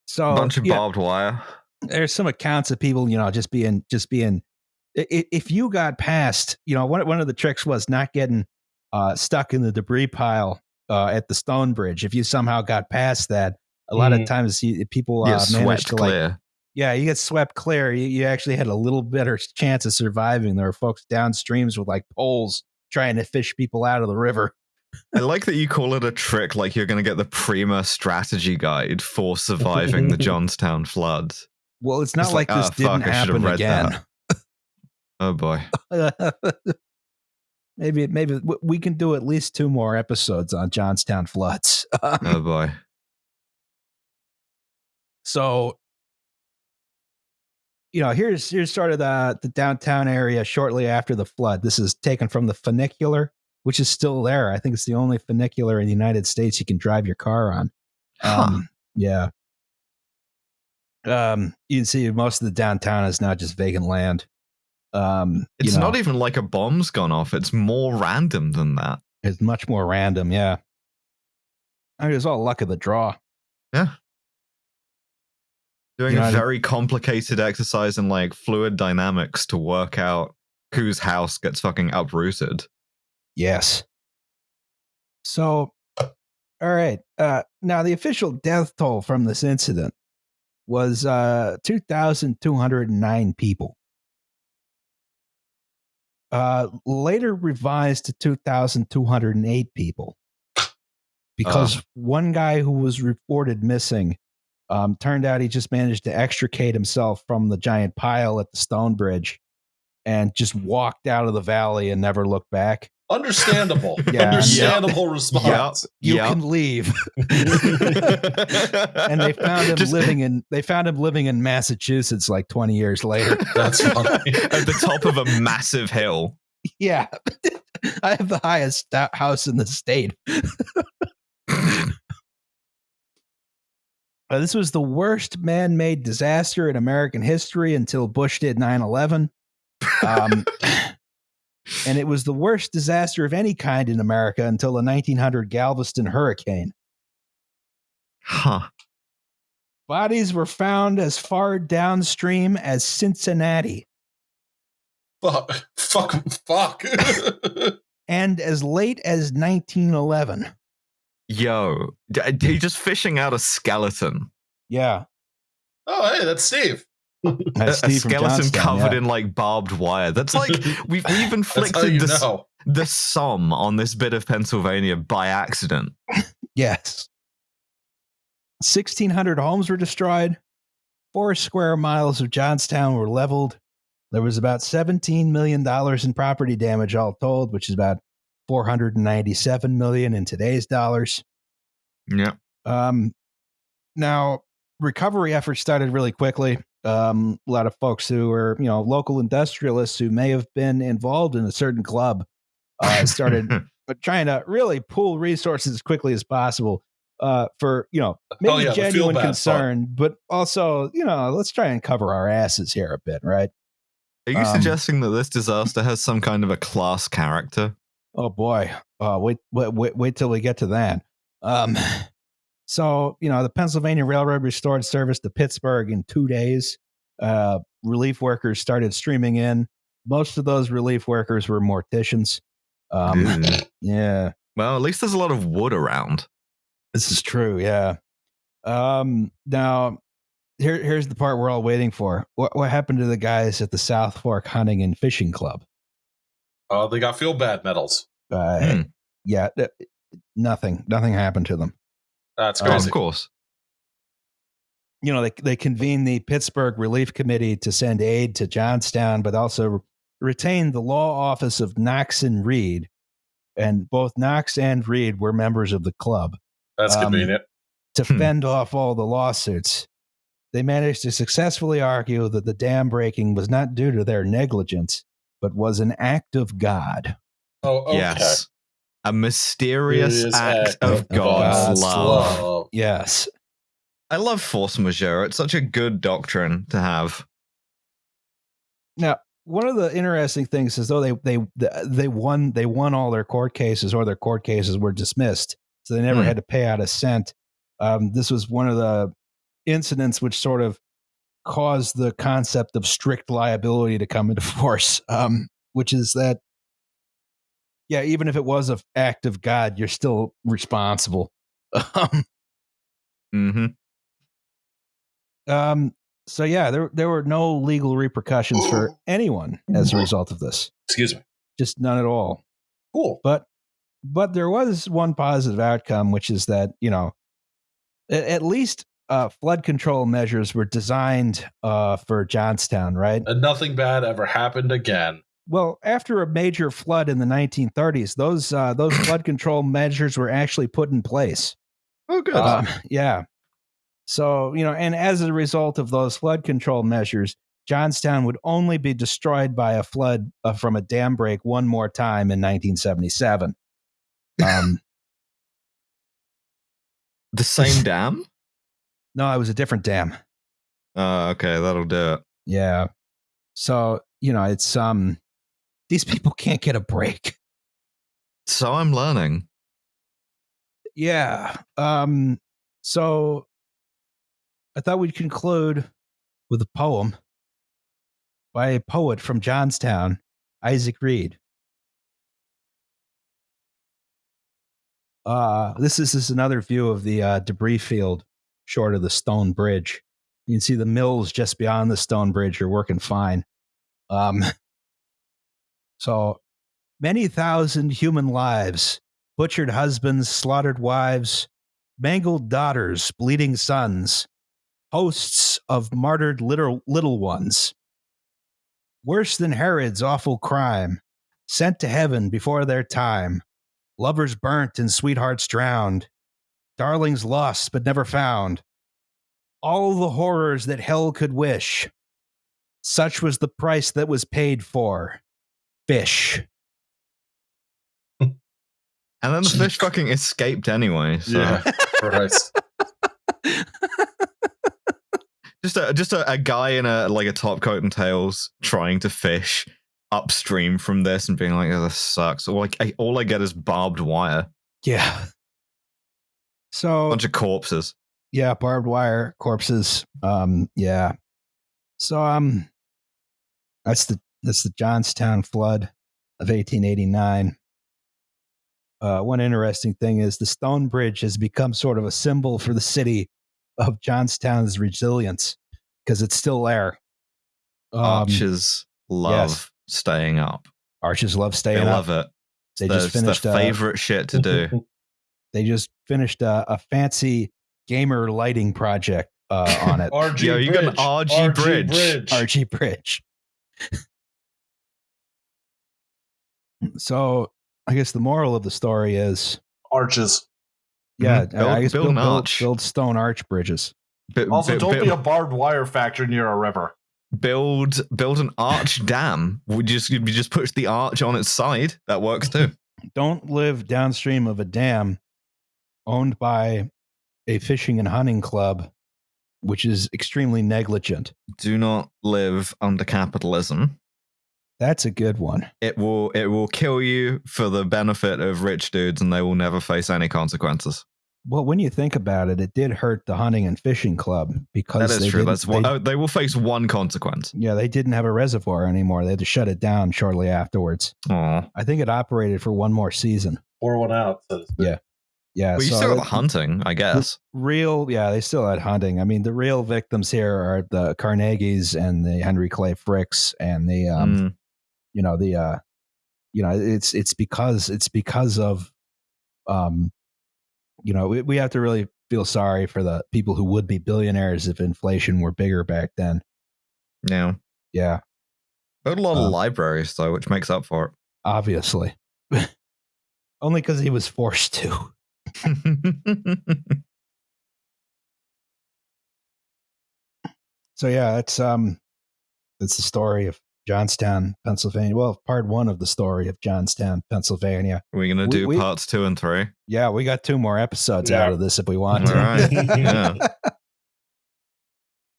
Speaker 1: So
Speaker 2: Bunch of
Speaker 1: yeah,
Speaker 2: barbed wire.
Speaker 1: there's some accounts of people, you know, just being just being. i- i- If you got past, you know, one one of the tricks was not getting uh, stuck in the debris pile uh, at the stone bridge. If you somehow got past that, a lot of
Speaker 3: Mhm.
Speaker 1: times you, people
Speaker 2: Yeah,
Speaker 1: uh, to like
Speaker 2: clear.
Speaker 1: yeah, you get swept clear. You, you actually had a little better chance of surviving. There were folks downstreams with like poles trying to fish people out of the river.
Speaker 2: I like that you call it a trick, like you're going to get the Prima strategy guide for surviving the Johnstown flood.
Speaker 1: Well, it's not
Speaker 2: It's
Speaker 1: like,
Speaker 2: like,
Speaker 1: this
Speaker 2: "Ah,
Speaker 1: didn't
Speaker 2: fuck, I should have
Speaker 1: happen
Speaker 2: read
Speaker 1: again.
Speaker 2: Oh boy.
Speaker 1: maybe maybe we can do at least two more episodes on Johnstown floods.
Speaker 2: Oh boy.
Speaker 1: so you know here's here's sort of the the downtown area shortly after the flood this is taken from the funicular which is still there i think it's the only funicular in the united states you can drive your car on
Speaker 2: Huh.
Speaker 1: um yeah um you can see most of the downtown is now just vacant land um
Speaker 2: It's
Speaker 1: you know,
Speaker 2: not even like a bomb's gone off. It's more random than that.
Speaker 1: it's much more random yeah I mean, it's all luck of the draw Yeah.
Speaker 2: Doing
Speaker 1: You know,
Speaker 2: a very complicated exercise in like fluid dynamics to work out whose house gets fucking uprooted.
Speaker 1: Yes. So, all right. Uh, now, the official death toll from this incident was uh, 2,209 people. Uh, later revised to 2,208 people because one guy who was reported missing um, turned out he just managed to extricate himself from the giant pile at the stone bridge and just walked out of the valley and never looked back.
Speaker 3: Understandable.
Speaker 1: Yeah.
Speaker 3: Understandable response.
Speaker 1: You
Speaker 2: Yep.
Speaker 1: can leave. and they found him
Speaker 2: Just
Speaker 1: living in they found him living in Massachusetts like 20 years later.
Speaker 3: That's funny.
Speaker 2: at the top of a massive hill.
Speaker 1: yeah. I have the highest house in the state. Uh, this was the worst man-made disaster in American history until Bush did 9/11. Um, and it was the worst disaster of any kind in America until the 1900 Galveston hurricane.
Speaker 2: Huh.
Speaker 1: Bodies were found as far downstream as Cincinnati
Speaker 3: fuck. Fuck. Fuck.
Speaker 1: and as late as 1911.
Speaker 2: Yo, d- d- just fishing out a skeleton.
Speaker 1: Yeah.
Speaker 3: oh, hey, that's Steve.
Speaker 2: A, a skeleton covered in like barbed wire. That's like we've we've inflicted the,
Speaker 3: know.
Speaker 2: the sum on this bit of Pennsylvania by accident.
Speaker 1: Yes. 1,600 homes were destroyed. Four square miles of Johnstown were leveled. There was about $17 million in property damage all told, which is about 497 million in today's dollars.
Speaker 2: Yeah.
Speaker 1: Um, now, recovery efforts started really quickly. Um, a lot of folks who are you know, local industrialists who may have been involved in a certain club uh, started trying to really pool resources as quickly as possible uh, for you know maybe
Speaker 3: Oh, yeah,
Speaker 1: genuine concern, but also you know let's try and cover our asses here a bit, right?
Speaker 2: Are you
Speaker 1: Um,
Speaker 2: suggesting that this disaster has some kind of a class character?
Speaker 1: Oh boy, uh, wait, wait, wait, wait till we get to that. Um, so you know the Pennsylvania Railroad restored service to Pittsburgh in two days. Uh, relief workers started streaming in. Most of those relief workers were morticians. Um,
Speaker 2: Ew.
Speaker 1: yeah,
Speaker 2: well, at least there's a lot of wood around.
Speaker 1: This is true, yeah. Um, now, here, here's the part we're all waiting for. What, what happened to the guys at the South Fork Hunting and Fishing Club?
Speaker 3: Oh, they got feel bad medals.
Speaker 1: Uh,
Speaker 2: Hmm.
Speaker 1: Yeah, nothing, nothing happened to them.
Speaker 3: That's
Speaker 1: Um,
Speaker 2: Oh, of course.
Speaker 1: you know, they they convened the Pittsburgh Relief Committee to send aid to Johnstown, but also retained the law office of Knox and Reed, and both Knox and Reed were members of the club
Speaker 3: That's
Speaker 1: um,
Speaker 3: convenient.
Speaker 1: to
Speaker 2: Hmm.
Speaker 1: fend off all the lawsuits. They managed to successfully argue that the dam breaking was not due to their negligence, but was an act of God.
Speaker 3: Oh, okay.
Speaker 2: Yes. A mysterious
Speaker 3: Serious
Speaker 2: act, of God's, love.
Speaker 1: Yes.
Speaker 2: I love force majeure. It's such a good doctrine to have.
Speaker 1: Now, one of the interesting things is though they they they won they won all their court cases or their court cases were dismissed, so they never
Speaker 2: Hmm.
Speaker 1: had to pay out a cent. Um, this was one of the incidents which sort of caused the concept of strict liability to come into force, um, which is that yeah, even if it was an act of God, you're still responsible. Um,
Speaker 2: hmm
Speaker 1: um, so yeah, there there were no legal repercussions for anyone as a result of this.
Speaker 3: Excuse me.
Speaker 1: just none at all.
Speaker 3: Cool.
Speaker 1: But but there was one positive outcome, which is that you know a- at least uh, flood control measures were designed uh, for Johnstown, right?
Speaker 3: And nothing bad ever happened again.
Speaker 1: Well, after a major flood in the 1930s, those uh, those flood control measures were actually put in place.
Speaker 2: Oh, good.
Speaker 1: Um, yeah. So you know, and as a result of those flood control measures, Johnstown would only be destroyed by a flood uh, from a dam break one more time in 1977. Um,
Speaker 2: the same dam?
Speaker 1: no, it was a different dam.
Speaker 2: Oh, okay. That'll do it.
Speaker 1: Yeah. So you know, it's um, these people can't get a break.
Speaker 2: So I'm learning.
Speaker 1: Yeah. Um. So I thought we'd conclude with a poem by a poet from Johnstown, Isaac Reed. Uh, this is, this is another view of the uh, debris field short of the stone bridge. You can see the mills just beyond the stone bridge are working fine. Um, so many thousand human lives, butchered husbands, slaughtered wives, mangled daughters, bleeding sons, hosts of martyred little, little ones. Worse than Herod's awful crime, sent to heaven before their time, lovers burnt and sweethearts drowned, darlings lost but never found. All the horrors that hell could wish. Such was the price that was paid for fish.
Speaker 2: And then the fish fucking escaped anyway. So
Speaker 3: Yeah. Christ.
Speaker 2: just a just a, a guy in a like a top coat and tails trying to fish upstream from this and being like, "Oh, this sucks." Or like, I, all I get is barbed wire,
Speaker 1: Yeah. So
Speaker 2: bunch of corpses.
Speaker 1: yeah, barbed wire corpses. Um, yeah. So um, that's the that's the Johnstown flood of 1889. Uh, one interesting thing is the stone bridge has become sort of a symbol for the city of Johnstown's resilience because it's still there. Um,
Speaker 2: Archers love
Speaker 1: yes.
Speaker 2: staying up.
Speaker 1: Arches love
Speaker 2: They
Speaker 1: staying up.
Speaker 2: love it.
Speaker 1: They
Speaker 2: It's
Speaker 1: just
Speaker 2: their- it's
Speaker 1: finished,
Speaker 2: their
Speaker 1: uh,
Speaker 2: favorite shit to do.
Speaker 1: They just finished a, a fancy gamer lighting project uh, on it.
Speaker 3: RG
Speaker 2: Yo, you got an
Speaker 3: Bridge.
Speaker 2: RG bridge.
Speaker 1: RG Bridge. so I guess the moral of the story is
Speaker 3: Arches.
Speaker 1: yeah,
Speaker 2: Mhm. Build-
Speaker 1: I guess
Speaker 2: build
Speaker 1: build, build,
Speaker 2: arch.
Speaker 1: build stone arch bridges.
Speaker 2: Bi-
Speaker 3: Also,
Speaker 2: bi-
Speaker 3: don't
Speaker 2: bi-
Speaker 3: be a barbed wire factory near a river.
Speaker 2: build build an arch dam. We just you just push the arch on its side. That works too.
Speaker 1: Don't live downstream of a dam owned by a fishing and hunting club, which is extremely negligent.
Speaker 2: Do not live under capitalism.
Speaker 1: That's a good one.
Speaker 2: It will it will kill you for the benefit of rich dudes, and they will never face any consequences.
Speaker 1: Well, when you think about it, it did hurt the hunting and fishing club because
Speaker 2: That is
Speaker 1: they
Speaker 2: true. That's one.
Speaker 1: they-
Speaker 2: oh, they will face one consequence.
Speaker 1: Yeah, they didn't have a reservoir anymore. They had to shut it down shortly afterwards.
Speaker 2: Aw.
Speaker 1: I think it operated for one more season.
Speaker 3: Pour one out. So to speak.
Speaker 1: Yeah. Yeah,
Speaker 2: But you
Speaker 1: so
Speaker 2: still got the
Speaker 1: it-
Speaker 2: hunting, I guess.
Speaker 1: real. Yeah, they still had hunting. I mean, the real victims here are the Carnegies and the Henry Clay Fricks and the, um,
Speaker 2: Mm.
Speaker 1: You know, the uh, you know, it's it's because it's because of, um, you know, we, we have to really feel sorry for the people who would be billionaires if inflation were bigger back then.
Speaker 2: Yeah.
Speaker 1: Yeah,
Speaker 2: Built a lot of
Speaker 1: Um,
Speaker 2: libraries though, which makes up for it
Speaker 1: obviously. Only because he was forced to. So yeah, it's um, it's the story of Johnstown, Pennsylvania. Well, part one of the story of Johnstown, Pennsylvania.
Speaker 2: We're gonna do
Speaker 1: we-
Speaker 2: parts two and three.
Speaker 1: Yeah, we got two more episodes
Speaker 3: Yeah.
Speaker 1: out of this if we want
Speaker 2: All
Speaker 1: to.
Speaker 2: right. Yeah.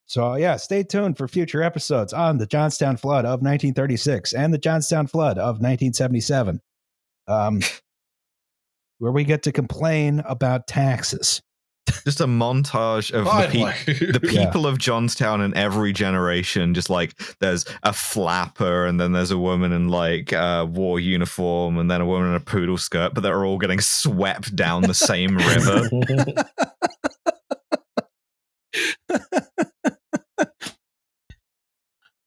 Speaker 1: So yeah, stay tuned for future episodes on the Johnstown flood of 1936 and the Johnstown flood of 1977, um, where we get to complain about taxes.
Speaker 2: Just a montage of the,
Speaker 3: Finally.
Speaker 2: pe- the
Speaker 1: Yeah.
Speaker 2: people of Johnstown in every generation. Just like there's a flapper, and then there's a woman in like a war uniform, and then a woman in a poodle skirt, but they're all getting swept down the same river.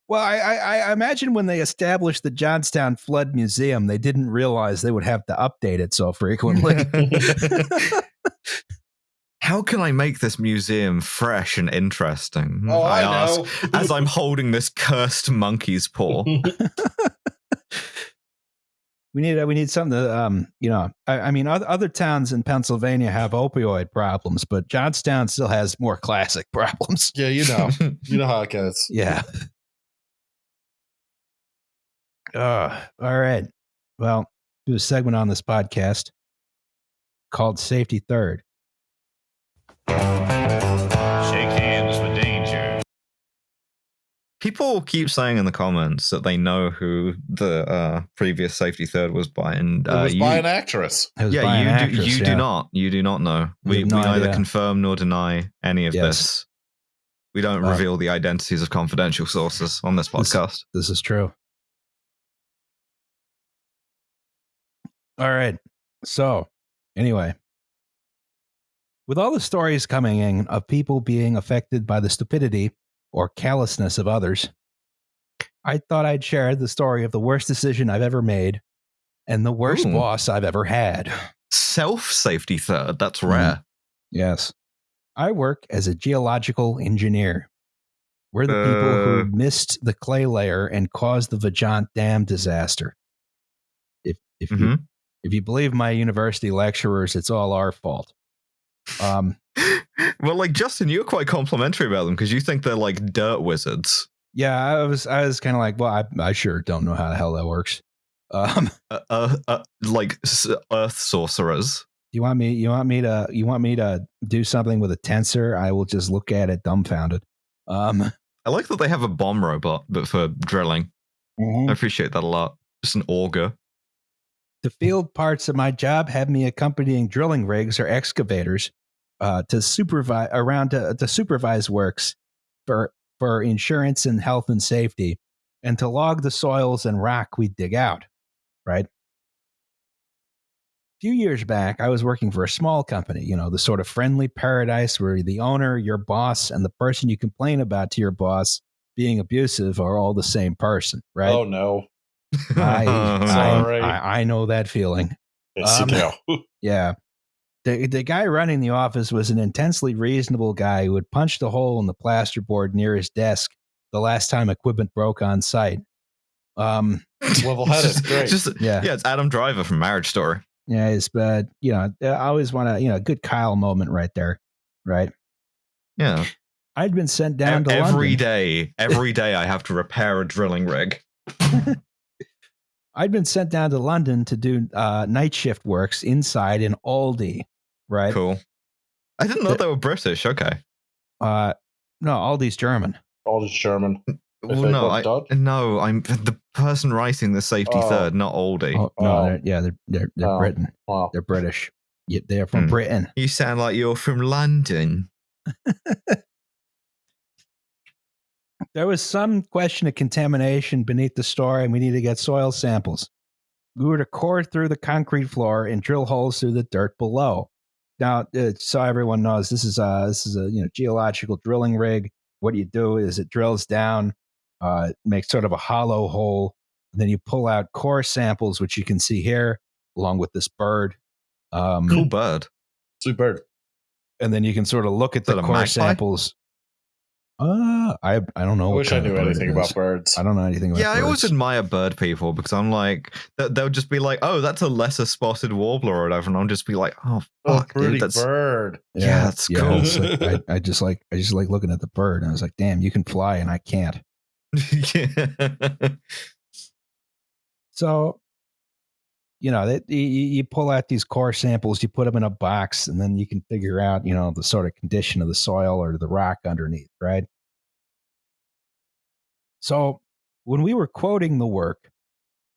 Speaker 1: Well, I, I, I imagine when they established the Johnstown Flood Museum, they didn't realize they would have to update it so frequently.
Speaker 2: How can I make this museum fresh and interesting?
Speaker 3: oh, I,
Speaker 2: ask
Speaker 3: know.
Speaker 2: as I'm holding this cursed monkey's paw.
Speaker 1: we need we need something to um you know I, I mean other, other towns in Pennsylvania have opioid problems, but Johnstown still has more classic problems.
Speaker 3: yeah, you know, you know how it goes.
Speaker 1: Yeah. Uh, all right. Well, do a segment on this podcast called Safety Third.
Speaker 4: Shake hands with danger.
Speaker 2: People keep saying in the comments that they know who the uh, previous safety third was by, and
Speaker 3: It
Speaker 2: uh,
Speaker 3: was
Speaker 2: you,
Speaker 3: by an actress.
Speaker 1: It was by
Speaker 2: yeah,
Speaker 1: an
Speaker 2: you
Speaker 1: actress,
Speaker 2: do, you
Speaker 1: yeah.
Speaker 2: do not, you do not know.
Speaker 1: We
Speaker 2: We, we neither
Speaker 1: idea.
Speaker 2: confirm nor deny any of
Speaker 1: Yes.
Speaker 2: this. We don't
Speaker 1: Uh,
Speaker 2: reveal the identities of confidential sources on this
Speaker 1: This-
Speaker 2: podcast.
Speaker 1: This is true. All right. So, anyway, with all the stories coming in of people being affected by the stupidity or callousness of others, I thought I'd share the story of the worst decision I've ever made and the worst
Speaker 2: Ooh.
Speaker 1: boss I've ever had.
Speaker 2: Self safety third, that's
Speaker 1: Mhm.
Speaker 2: rare.
Speaker 1: Yes. I work as a geological engineer. We're the people
Speaker 2: Uh.
Speaker 1: who missed the clay layer and caused the Vajont Dam disaster. If if you
Speaker 2: Mhm.
Speaker 1: if you believe my university lecturers, it's all our fault. Um,
Speaker 2: well, like Justin, you're quite complimentary about them because you think they're like dirt wizards.
Speaker 1: yeah, I was I was kind of like, well, I, I sure don't know how the hell that works. Um,
Speaker 2: Uh, uh, uh, like s- earth sorcerers.
Speaker 1: you want me you want me to you want me to do something with a tensor? I will just look at it dumbfounded. Um,
Speaker 2: I like that they have a bomb robot, but for drilling. I appreciate that a lot. Just an auger.
Speaker 1: The field parts of my job have me accompanying drilling rigs or excavators uh, to supervise around to, to supervise works for for insurance and health and safety, and to log the soils and rock we dig out. Right. A few years back, I was working for a small company. You know, the sort of friendly paradise where the owner, your boss, and the person you complain about to your boss being abusive are all the same person. Right.
Speaker 3: Oh no.
Speaker 1: I, I,
Speaker 3: Sorry.
Speaker 1: I, I know that feeling.
Speaker 3: Yes,
Speaker 1: Um,
Speaker 3: you do.
Speaker 1: Yeah. The, the guy running the office was an intensely reasonable guy who had punched a hole in the plasterboard near his desk the last time equipment broke on site. Um,
Speaker 3: Level-headed,
Speaker 2: Just-
Speaker 3: great.
Speaker 2: Just,
Speaker 1: yeah,
Speaker 2: yeah, it's Adam Driver from Marriage Story.
Speaker 1: yeah, it's, uh, you know, I always want to, you know, a good Kyle moment right there, right?
Speaker 2: Yeah.
Speaker 1: I'd been sent down to
Speaker 2: every
Speaker 1: London.
Speaker 2: day, every day I have to repair a drilling rig.
Speaker 1: I'd been sent down to London to do uh, night shift works inside in Aldi, right?
Speaker 2: Cool. I didn't know
Speaker 1: The-
Speaker 2: they were British. Okay.
Speaker 1: Uh, no, Aldi's German.
Speaker 3: Aldi's German.
Speaker 2: Well, no,
Speaker 3: were
Speaker 2: I,
Speaker 3: Dutch?
Speaker 2: no, I'm the person writing the safety
Speaker 3: Oh.
Speaker 2: third, not Aldi.
Speaker 1: Oh, no,
Speaker 3: Oh.
Speaker 1: they're, yeah, they're they're, they're
Speaker 3: Oh.
Speaker 1: Britain.
Speaker 3: Wow.
Speaker 1: They're British. Yeah, they're from
Speaker 2: Hmm.
Speaker 1: Britain.
Speaker 2: You sound like you're from London.
Speaker 1: There was some question of contamination beneath the store, and we need to get soil samples. We were to core through the concrete floor and drill holes through the dirt below. Now, uh, so everyone knows, this is a this is a you know geological drilling rig. What you do is it drills down, uh, makes sort of a hollow hole, And then you pull out core samples, which you can see here, along with this bird. Um,
Speaker 2: Cool bird.
Speaker 3: Sweet bird.
Speaker 1: And then you can sort of look at
Speaker 2: Is
Speaker 1: the core
Speaker 2: magpie?
Speaker 1: samples. Uh, I I don't know.
Speaker 3: I wish I knew anything about birds.
Speaker 1: I don't know anything about
Speaker 2: Yeah, I always admire bird people because I'm like, they- they'll just be like, oh, that's a lesser spotted warbler or whatever. And I'll just be like, oh,
Speaker 3: Oh,
Speaker 2: fuck,
Speaker 3: pretty
Speaker 2: dude, that's.
Speaker 3: bird.
Speaker 2: Yeah, that's cool.
Speaker 1: like- I, I just like I just like looking at the bird, and I was like, "Damn, you can fly, and I can't."
Speaker 2: yeah.
Speaker 1: So, you know, that you, pull out these core samples, you put them in a box, and then you can figure out, you know, the sort of condition of the soil or the rock underneath, right? So, when we were quoting the work,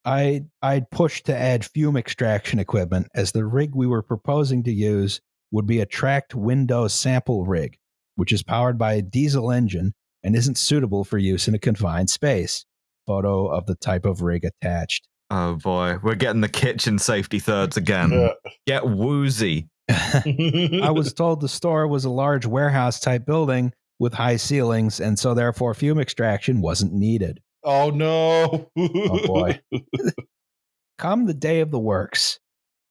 Speaker 1: I I'd pushed to add fume extraction equipment as the rig we were proposing to use would be a tracked window sample rig, which is powered by a diesel engine and isn't suitable for use in a confined space. Photo of the type of rig attached.
Speaker 2: Oh boy, we're getting the kitchen safety thirds again.
Speaker 3: Yeah.
Speaker 2: Get woozy.
Speaker 1: I was told the store was a large warehouse type building with high ceilings, and so therefore fume extraction wasn't needed.
Speaker 3: oh no.
Speaker 1: Oh boy. Come the day of the works,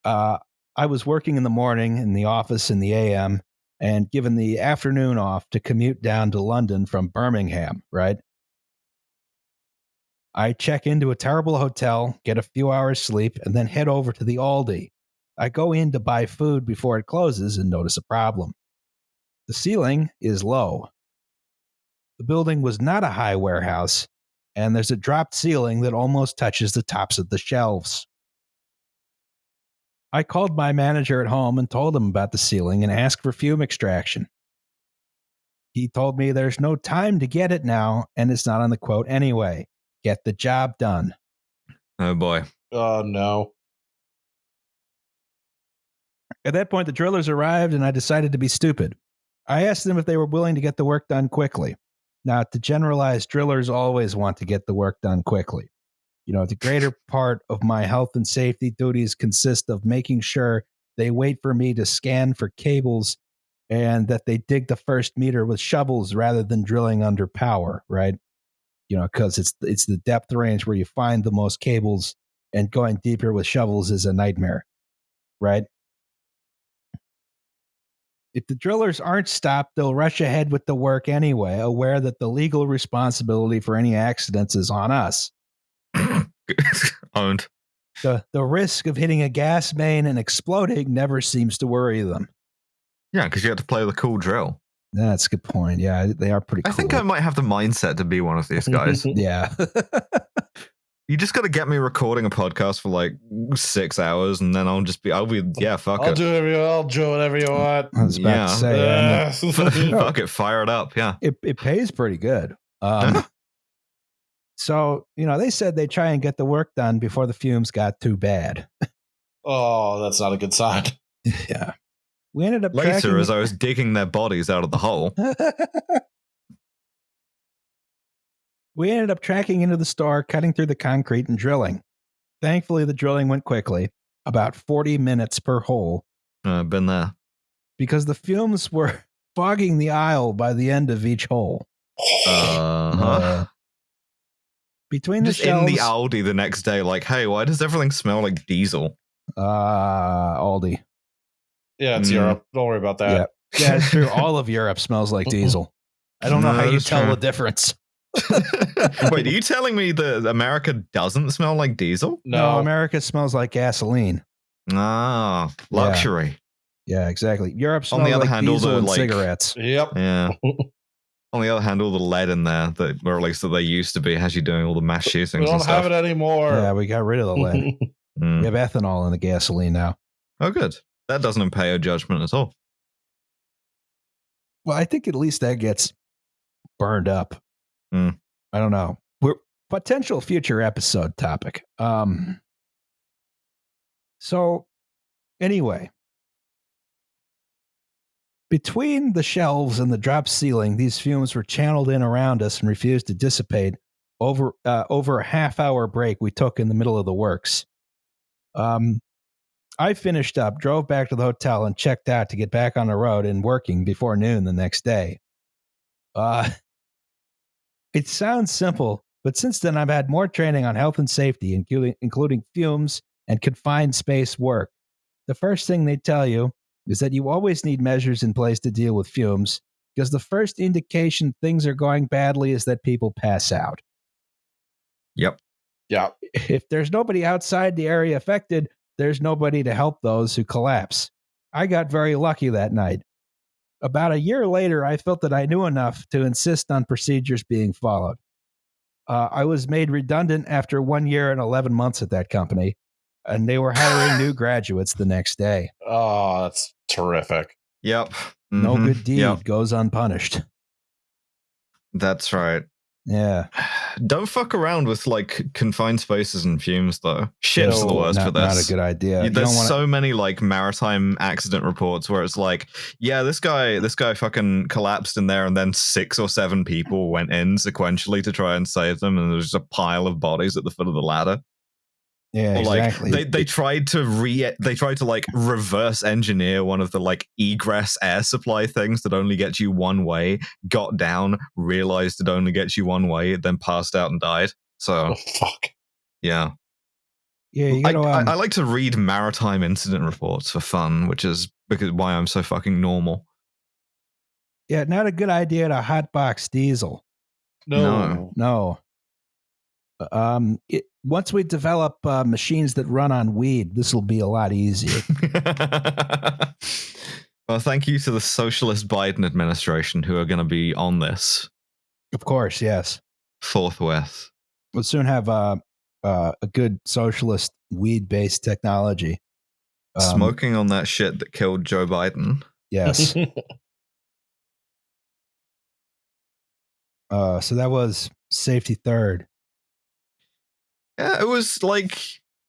Speaker 1: uh, I was working in the morning in the office in the AM and given the afternoon off to commute down to London from Birmingham, right? I check into a terrible hotel, get a few hours sleep, and then head over to the Aldi. I go in to buy food before it closes and notice a problem. The ceiling is low. The building was not a high warehouse, and there's a dropped ceiling that almost touches the tops of the shelves. I called my manager at home and told him about the ceiling and asked for fume extraction. He told me there's no time to get it now, and it's not on the quote anyway. Get the job done.
Speaker 2: Oh boy.
Speaker 3: oh no.
Speaker 1: At that point, the drillers arrived, and I decided to be stupid. I asked them if they were willing to get the work done quickly. Now, to generalize, drillers always want to get the work done quickly. You know, the greater part of my health and safety duties consist of making sure they wait for me to scan for cables and that they dig the first meter with shovels rather than drilling under power, right? You know, because it's it's the depth range where you find the most cables, and going deeper with shovels is a nightmare, right? If the drillers aren't stopped, they'll rush ahead with the work anyway, aware that the legal responsibility for any accidents is on us.
Speaker 2: Owned.
Speaker 1: The, the risk of hitting a gas main and exploding never seems to worry them.
Speaker 2: Yeah, because you have to play the cool drill.
Speaker 1: That's a good point. Yeah, they are pretty
Speaker 2: I
Speaker 1: cool.
Speaker 2: think I might have the mindset to be one of these guys.
Speaker 1: yeah.
Speaker 2: you just got to get me recording a podcast for like six hours, and then I'll just be, I'll be, yeah, fuck
Speaker 3: I'll
Speaker 2: it.
Speaker 3: do whatever you I'll do whatever you want.
Speaker 1: I was about
Speaker 2: Yeah.
Speaker 1: to say, I mean,
Speaker 3: Uh,
Speaker 2: fuck it, fire it up. Yeah.
Speaker 1: it, it pays pretty good. Um, so, you know, they said they'd try and get the work done before the fumes got too bad.
Speaker 3: oh, that's not a good sign.
Speaker 1: yeah. We ended up
Speaker 2: Later, as I was digging their bodies out of the hole,
Speaker 1: we ended up tracking into the store, cutting through the concrete and drilling. Thankfully, the drilling went quickly, about 40 minutes per hole,
Speaker 2: uh, been there.
Speaker 1: because the fumes were fogging the aisle by the end of each hole.
Speaker 2: Uh,
Speaker 1: Uh, between the
Speaker 2: just in the Aldi the next day, like, hey, why does everything smell like diesel?
Speaker 1: uh, Aldi.
Speaker 3: Yeah, it's
Speaker 2: Mm.
Speaker 3: Europe. Don't worry about that.
Speaker 1: Yeah, it's true. All of Europe smells like diesel. I don't know
Speaker 2: No,
Speaker 1: how you
Speaker 2: that's
Speaker 1: tell
Speaker 2: true.
Speaker 1: the difference.
Speaker 2: Wait, are you telling me that America doesn't smell like diesel?
Speaker 1: No,
Speaker 3: No,
Speaker 1: America smells like gasoline.
Speaker 2: Ah, luxury.
Speaker 1: Yeah, exactly. Europe
Speaker 2: On the other
Speaker 1: like
Speaker 2: hand, all
Speaker 1: diesel
Speaker 2: the,
Speaker 1: and
Speaker 2: like-
Speaker 1: cigarettes.
Speaker 3: Yep.
Speaker 2: Yeah. On the other hand, all the lead in there, that, or at least that they used to be, has you doing all the mass shootings
Speaker 3: We
Speaker 2: and
Speaker 3: don't
Speaker 2: stuff.
Speaker 3: have it anymore.
Speaker 1: Yeah, we got rid of the lead.
Speaker 2: Mm.
Speaker 1: we have ethanol in the gasoline now.
Speaker 2: Oh, good. That doesn't impair your judgment at all.
Speaker 1: Well, I think at least that gets burned up.
Speaker 2: Hmm.
Speaker 1: I don't know. We're potential future episode topic. Um. So, anyway, between the shelves and the drop ceiling, these fumes were channeled in around us and refused to dissipate over uh, over a half hour break we took in the middle of the works. Um, I finished up, drove back to the hotel, and checked out to get back on the road and working before noon the next day. Uh, it sounds simple, But since then, I've had more training on health and safety, including, including fumes and confined space work. The first thing they tell you is that you always need measures in place to deal with fumes because the first indication things are going badly is that people pass out.
Speaker 2: Yep.
Speaker 3: Yeah.
Speaker 1: If there's nobody outside the area affected, there's nobody to help those who collapse. I got very lucky that night. About a year later, I felt that I knew enough to insist on procedures being followed. Uh, I was made redundant after one year and 11 months at that company, and they were hiring new graduates the next day.
Speaker 3: Oh, that's terrific.
Speaker 2: Yep.
Speaker 1: No
Speaker 2: Mhm.
Speaker 1: good deed
Speaker 2: Yep.
Speaker 1: goes unpunished.
Speaker 2: That's right.
Speaker 1: Yeah.
Speaker 2: Don't fuck around with like confined spaces and fumes, though. Ships are the worst
Speaker 1: not,
Speaker 2: for this.
Speaker 1: not a good idea.
Speaker 2: You- There's
Speaker 1: wanna-
Speaker 2: so many like maritime accident reports where it's like, yeah, this guy, this guy fucking collapsed in there, and then six or seven people went in sequentially to try and save them, and there's just a pile of bodies at the foot of the ladder.
Speaker 1: Yeah,
Speaker 2: Or like
Speaker 1: exactly.
Speaker 2: they they tried to re they tried to like reverse engineer one of the like egress air supply things that only gets you one way. Got down, realized it only gets you one way, then passed out and died.
Speaker 3: Oh,
Speaker 2: So
Speaker 3: fuck.
Speaker 2: yeah,
Speaker 1: yeah, you
Speaker 2: I,
Speaker 1: gotta,
Speaker 2: I,
Speaker 1: um,
Speaker 2: I like to read maritime incident reports for fun, which is because why I'm so fucking normal.
Speaker 1: yeah, not a good idea to hotbox diesel.
Speaker 3: No.
Speaker 1: No. Um, it, once we develop uh, machines that run on weed, this will be a lot easier.
Speaker 2: well, thank you to the socialist Biden administration who are going to be on this
Speaker 1: of course, yes.
Speaker 2: forthwith.
Speaker 1: We'll soon have uh, uh, a good socialist weed-based technology. Um,
Speaker 2: Smoking on that shit that killed Joe Biden.
Speaker 1: Yes. uh, so that was safety third.
Speaker 2: Yeah, it was like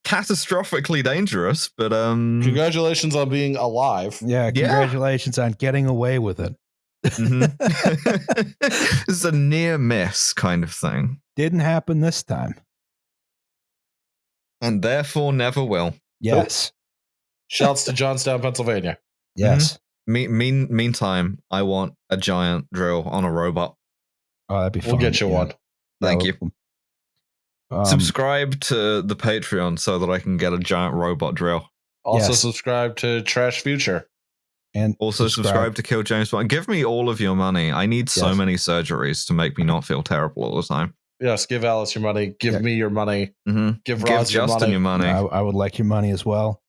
Speaker 2: catastrophically dangerous, but um,
Speaker 3: Congratulations on being alive.
Speaker 1: Yeah,
Speaker 2: Yeah.
Speaker 1: congratulations on getting away with it.
Speaker 2: mhm. this is a near miss kind of thing,
Speaker 1: Didn't happen this time.
Speaker 2: and therefore never will.
Speaker 1: Yes.
Speaker 3: Shouts to Johnstown, Pennsylvania.
Speaker 1: Yes.
Speaker 2: Me- mean, meantime, I want a giant drill on a robot.
Speaker 1: Oh, that'd be fun.
Speaker 3: We'll get you
Speaker 1: yeah.
Speaker 3: one.
Speaker 1: Yeah,
Speaker 2: Thank
Speaker 1: we'll-
Speaker 2: you.
Speaker 1: Um,
Speaker 2: Subscribe to the Patreon so that I can get a giant robot drill.
Speaker 3: Also
Speaker 1: Yes.
Speaker 3: subscribe to Trash Future.
Speaker 1: and
Speaker 2: Also, subscribe, to Kill James Bond. Give me all of your money. I need so
Speaker 1: Yes.
Speaker 2: many surgeries to make me not feel terrible all the time.
Speaker 3: Yes, give Alice your money. Give
Speaker 1: Yeah.
Speaker 3: me your money.
Speaker 2: hmm
Speaker 3: Give
Speaker 2: Give
Speaker 3: Roz your money.
Speaker 2: your money.
Speaker 1: I, I would like your money as well.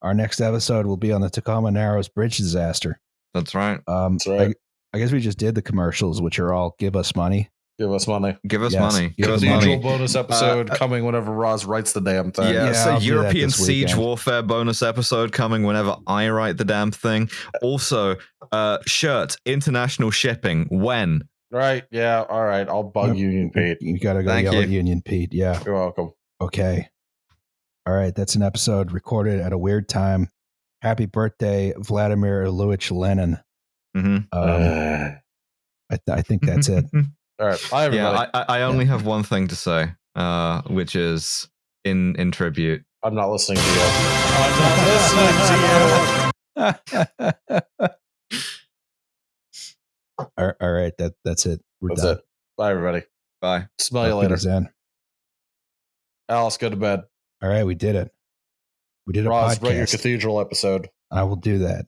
Speaker 1: Our next episode will be on the Tacoma Narrows Bridge disaster.
Speaker 2: That's right.
Speaker 1: Um,
Speaker 3: That's right.
Speaker 1: I, I guess we just did the commercials, which are all give us money.
Speaker 3: Give us money.
Speaker 2: Give us
Speaker 1: Yes,
Speaker 2: money.
Speaker 1: give
Speaker 2: Give us
Speaker 1: us
Speaker 3: Cathedral
Speaker 2: money.
Speaker 3: bonus episode
Speaker 2: Uh,
Speaker 3: coming whenever Roz writes the damn thing.
Speaker 2: Yeah,
Speaker 1: Yeah,
Speaker 2: so
Speaker 1: I'll do that
Speaker 2: European Siege. Warfare bonus episode coming whenever I write the damn thing. Also, uh shirt international shipping when?
Speaker 3: Right. Yeah. All right. I'll bug
Speaker 1: Yep.
Speaker 3: Union Pete.
Speaker 1: You got to go
Speaker 2: Thank
Speaker 1: yell at. Union Pete. Yeah.
Speaker 3: You're welcome.
Speaker 1: Okay. All right. That's an episode recorded at a weird time. Happy birthday, Vladimir Ilyich Lenin.
Speaker 2: hmm
Speaker 1: Um,
Speaker 3: Uh,
Speaker 1: I, th- I think that's it.
Speaker 3: all right. Bye, everybody.
Speaker 2: yeah, I, I I only have one thing to say, uh, which is in in tribute.
Speaker 3: I'm not listening to you. I'm not listening to you.
Speaker 1: all all right. That that's it. We're
Speaker 3: That's
Speaker 1: done.
Speaker 3: it. Bye, everybody.
Speaker 2: Bye.
Speaker 3: Smell you later.
Speaker 1: Wiedersehen.
Speaker 3: Alice, go to bed.
Speaker 1: All right, we did it. We did a
Speaker 3: Roz, write your cathedral episode.
Speaker 1: I will do that.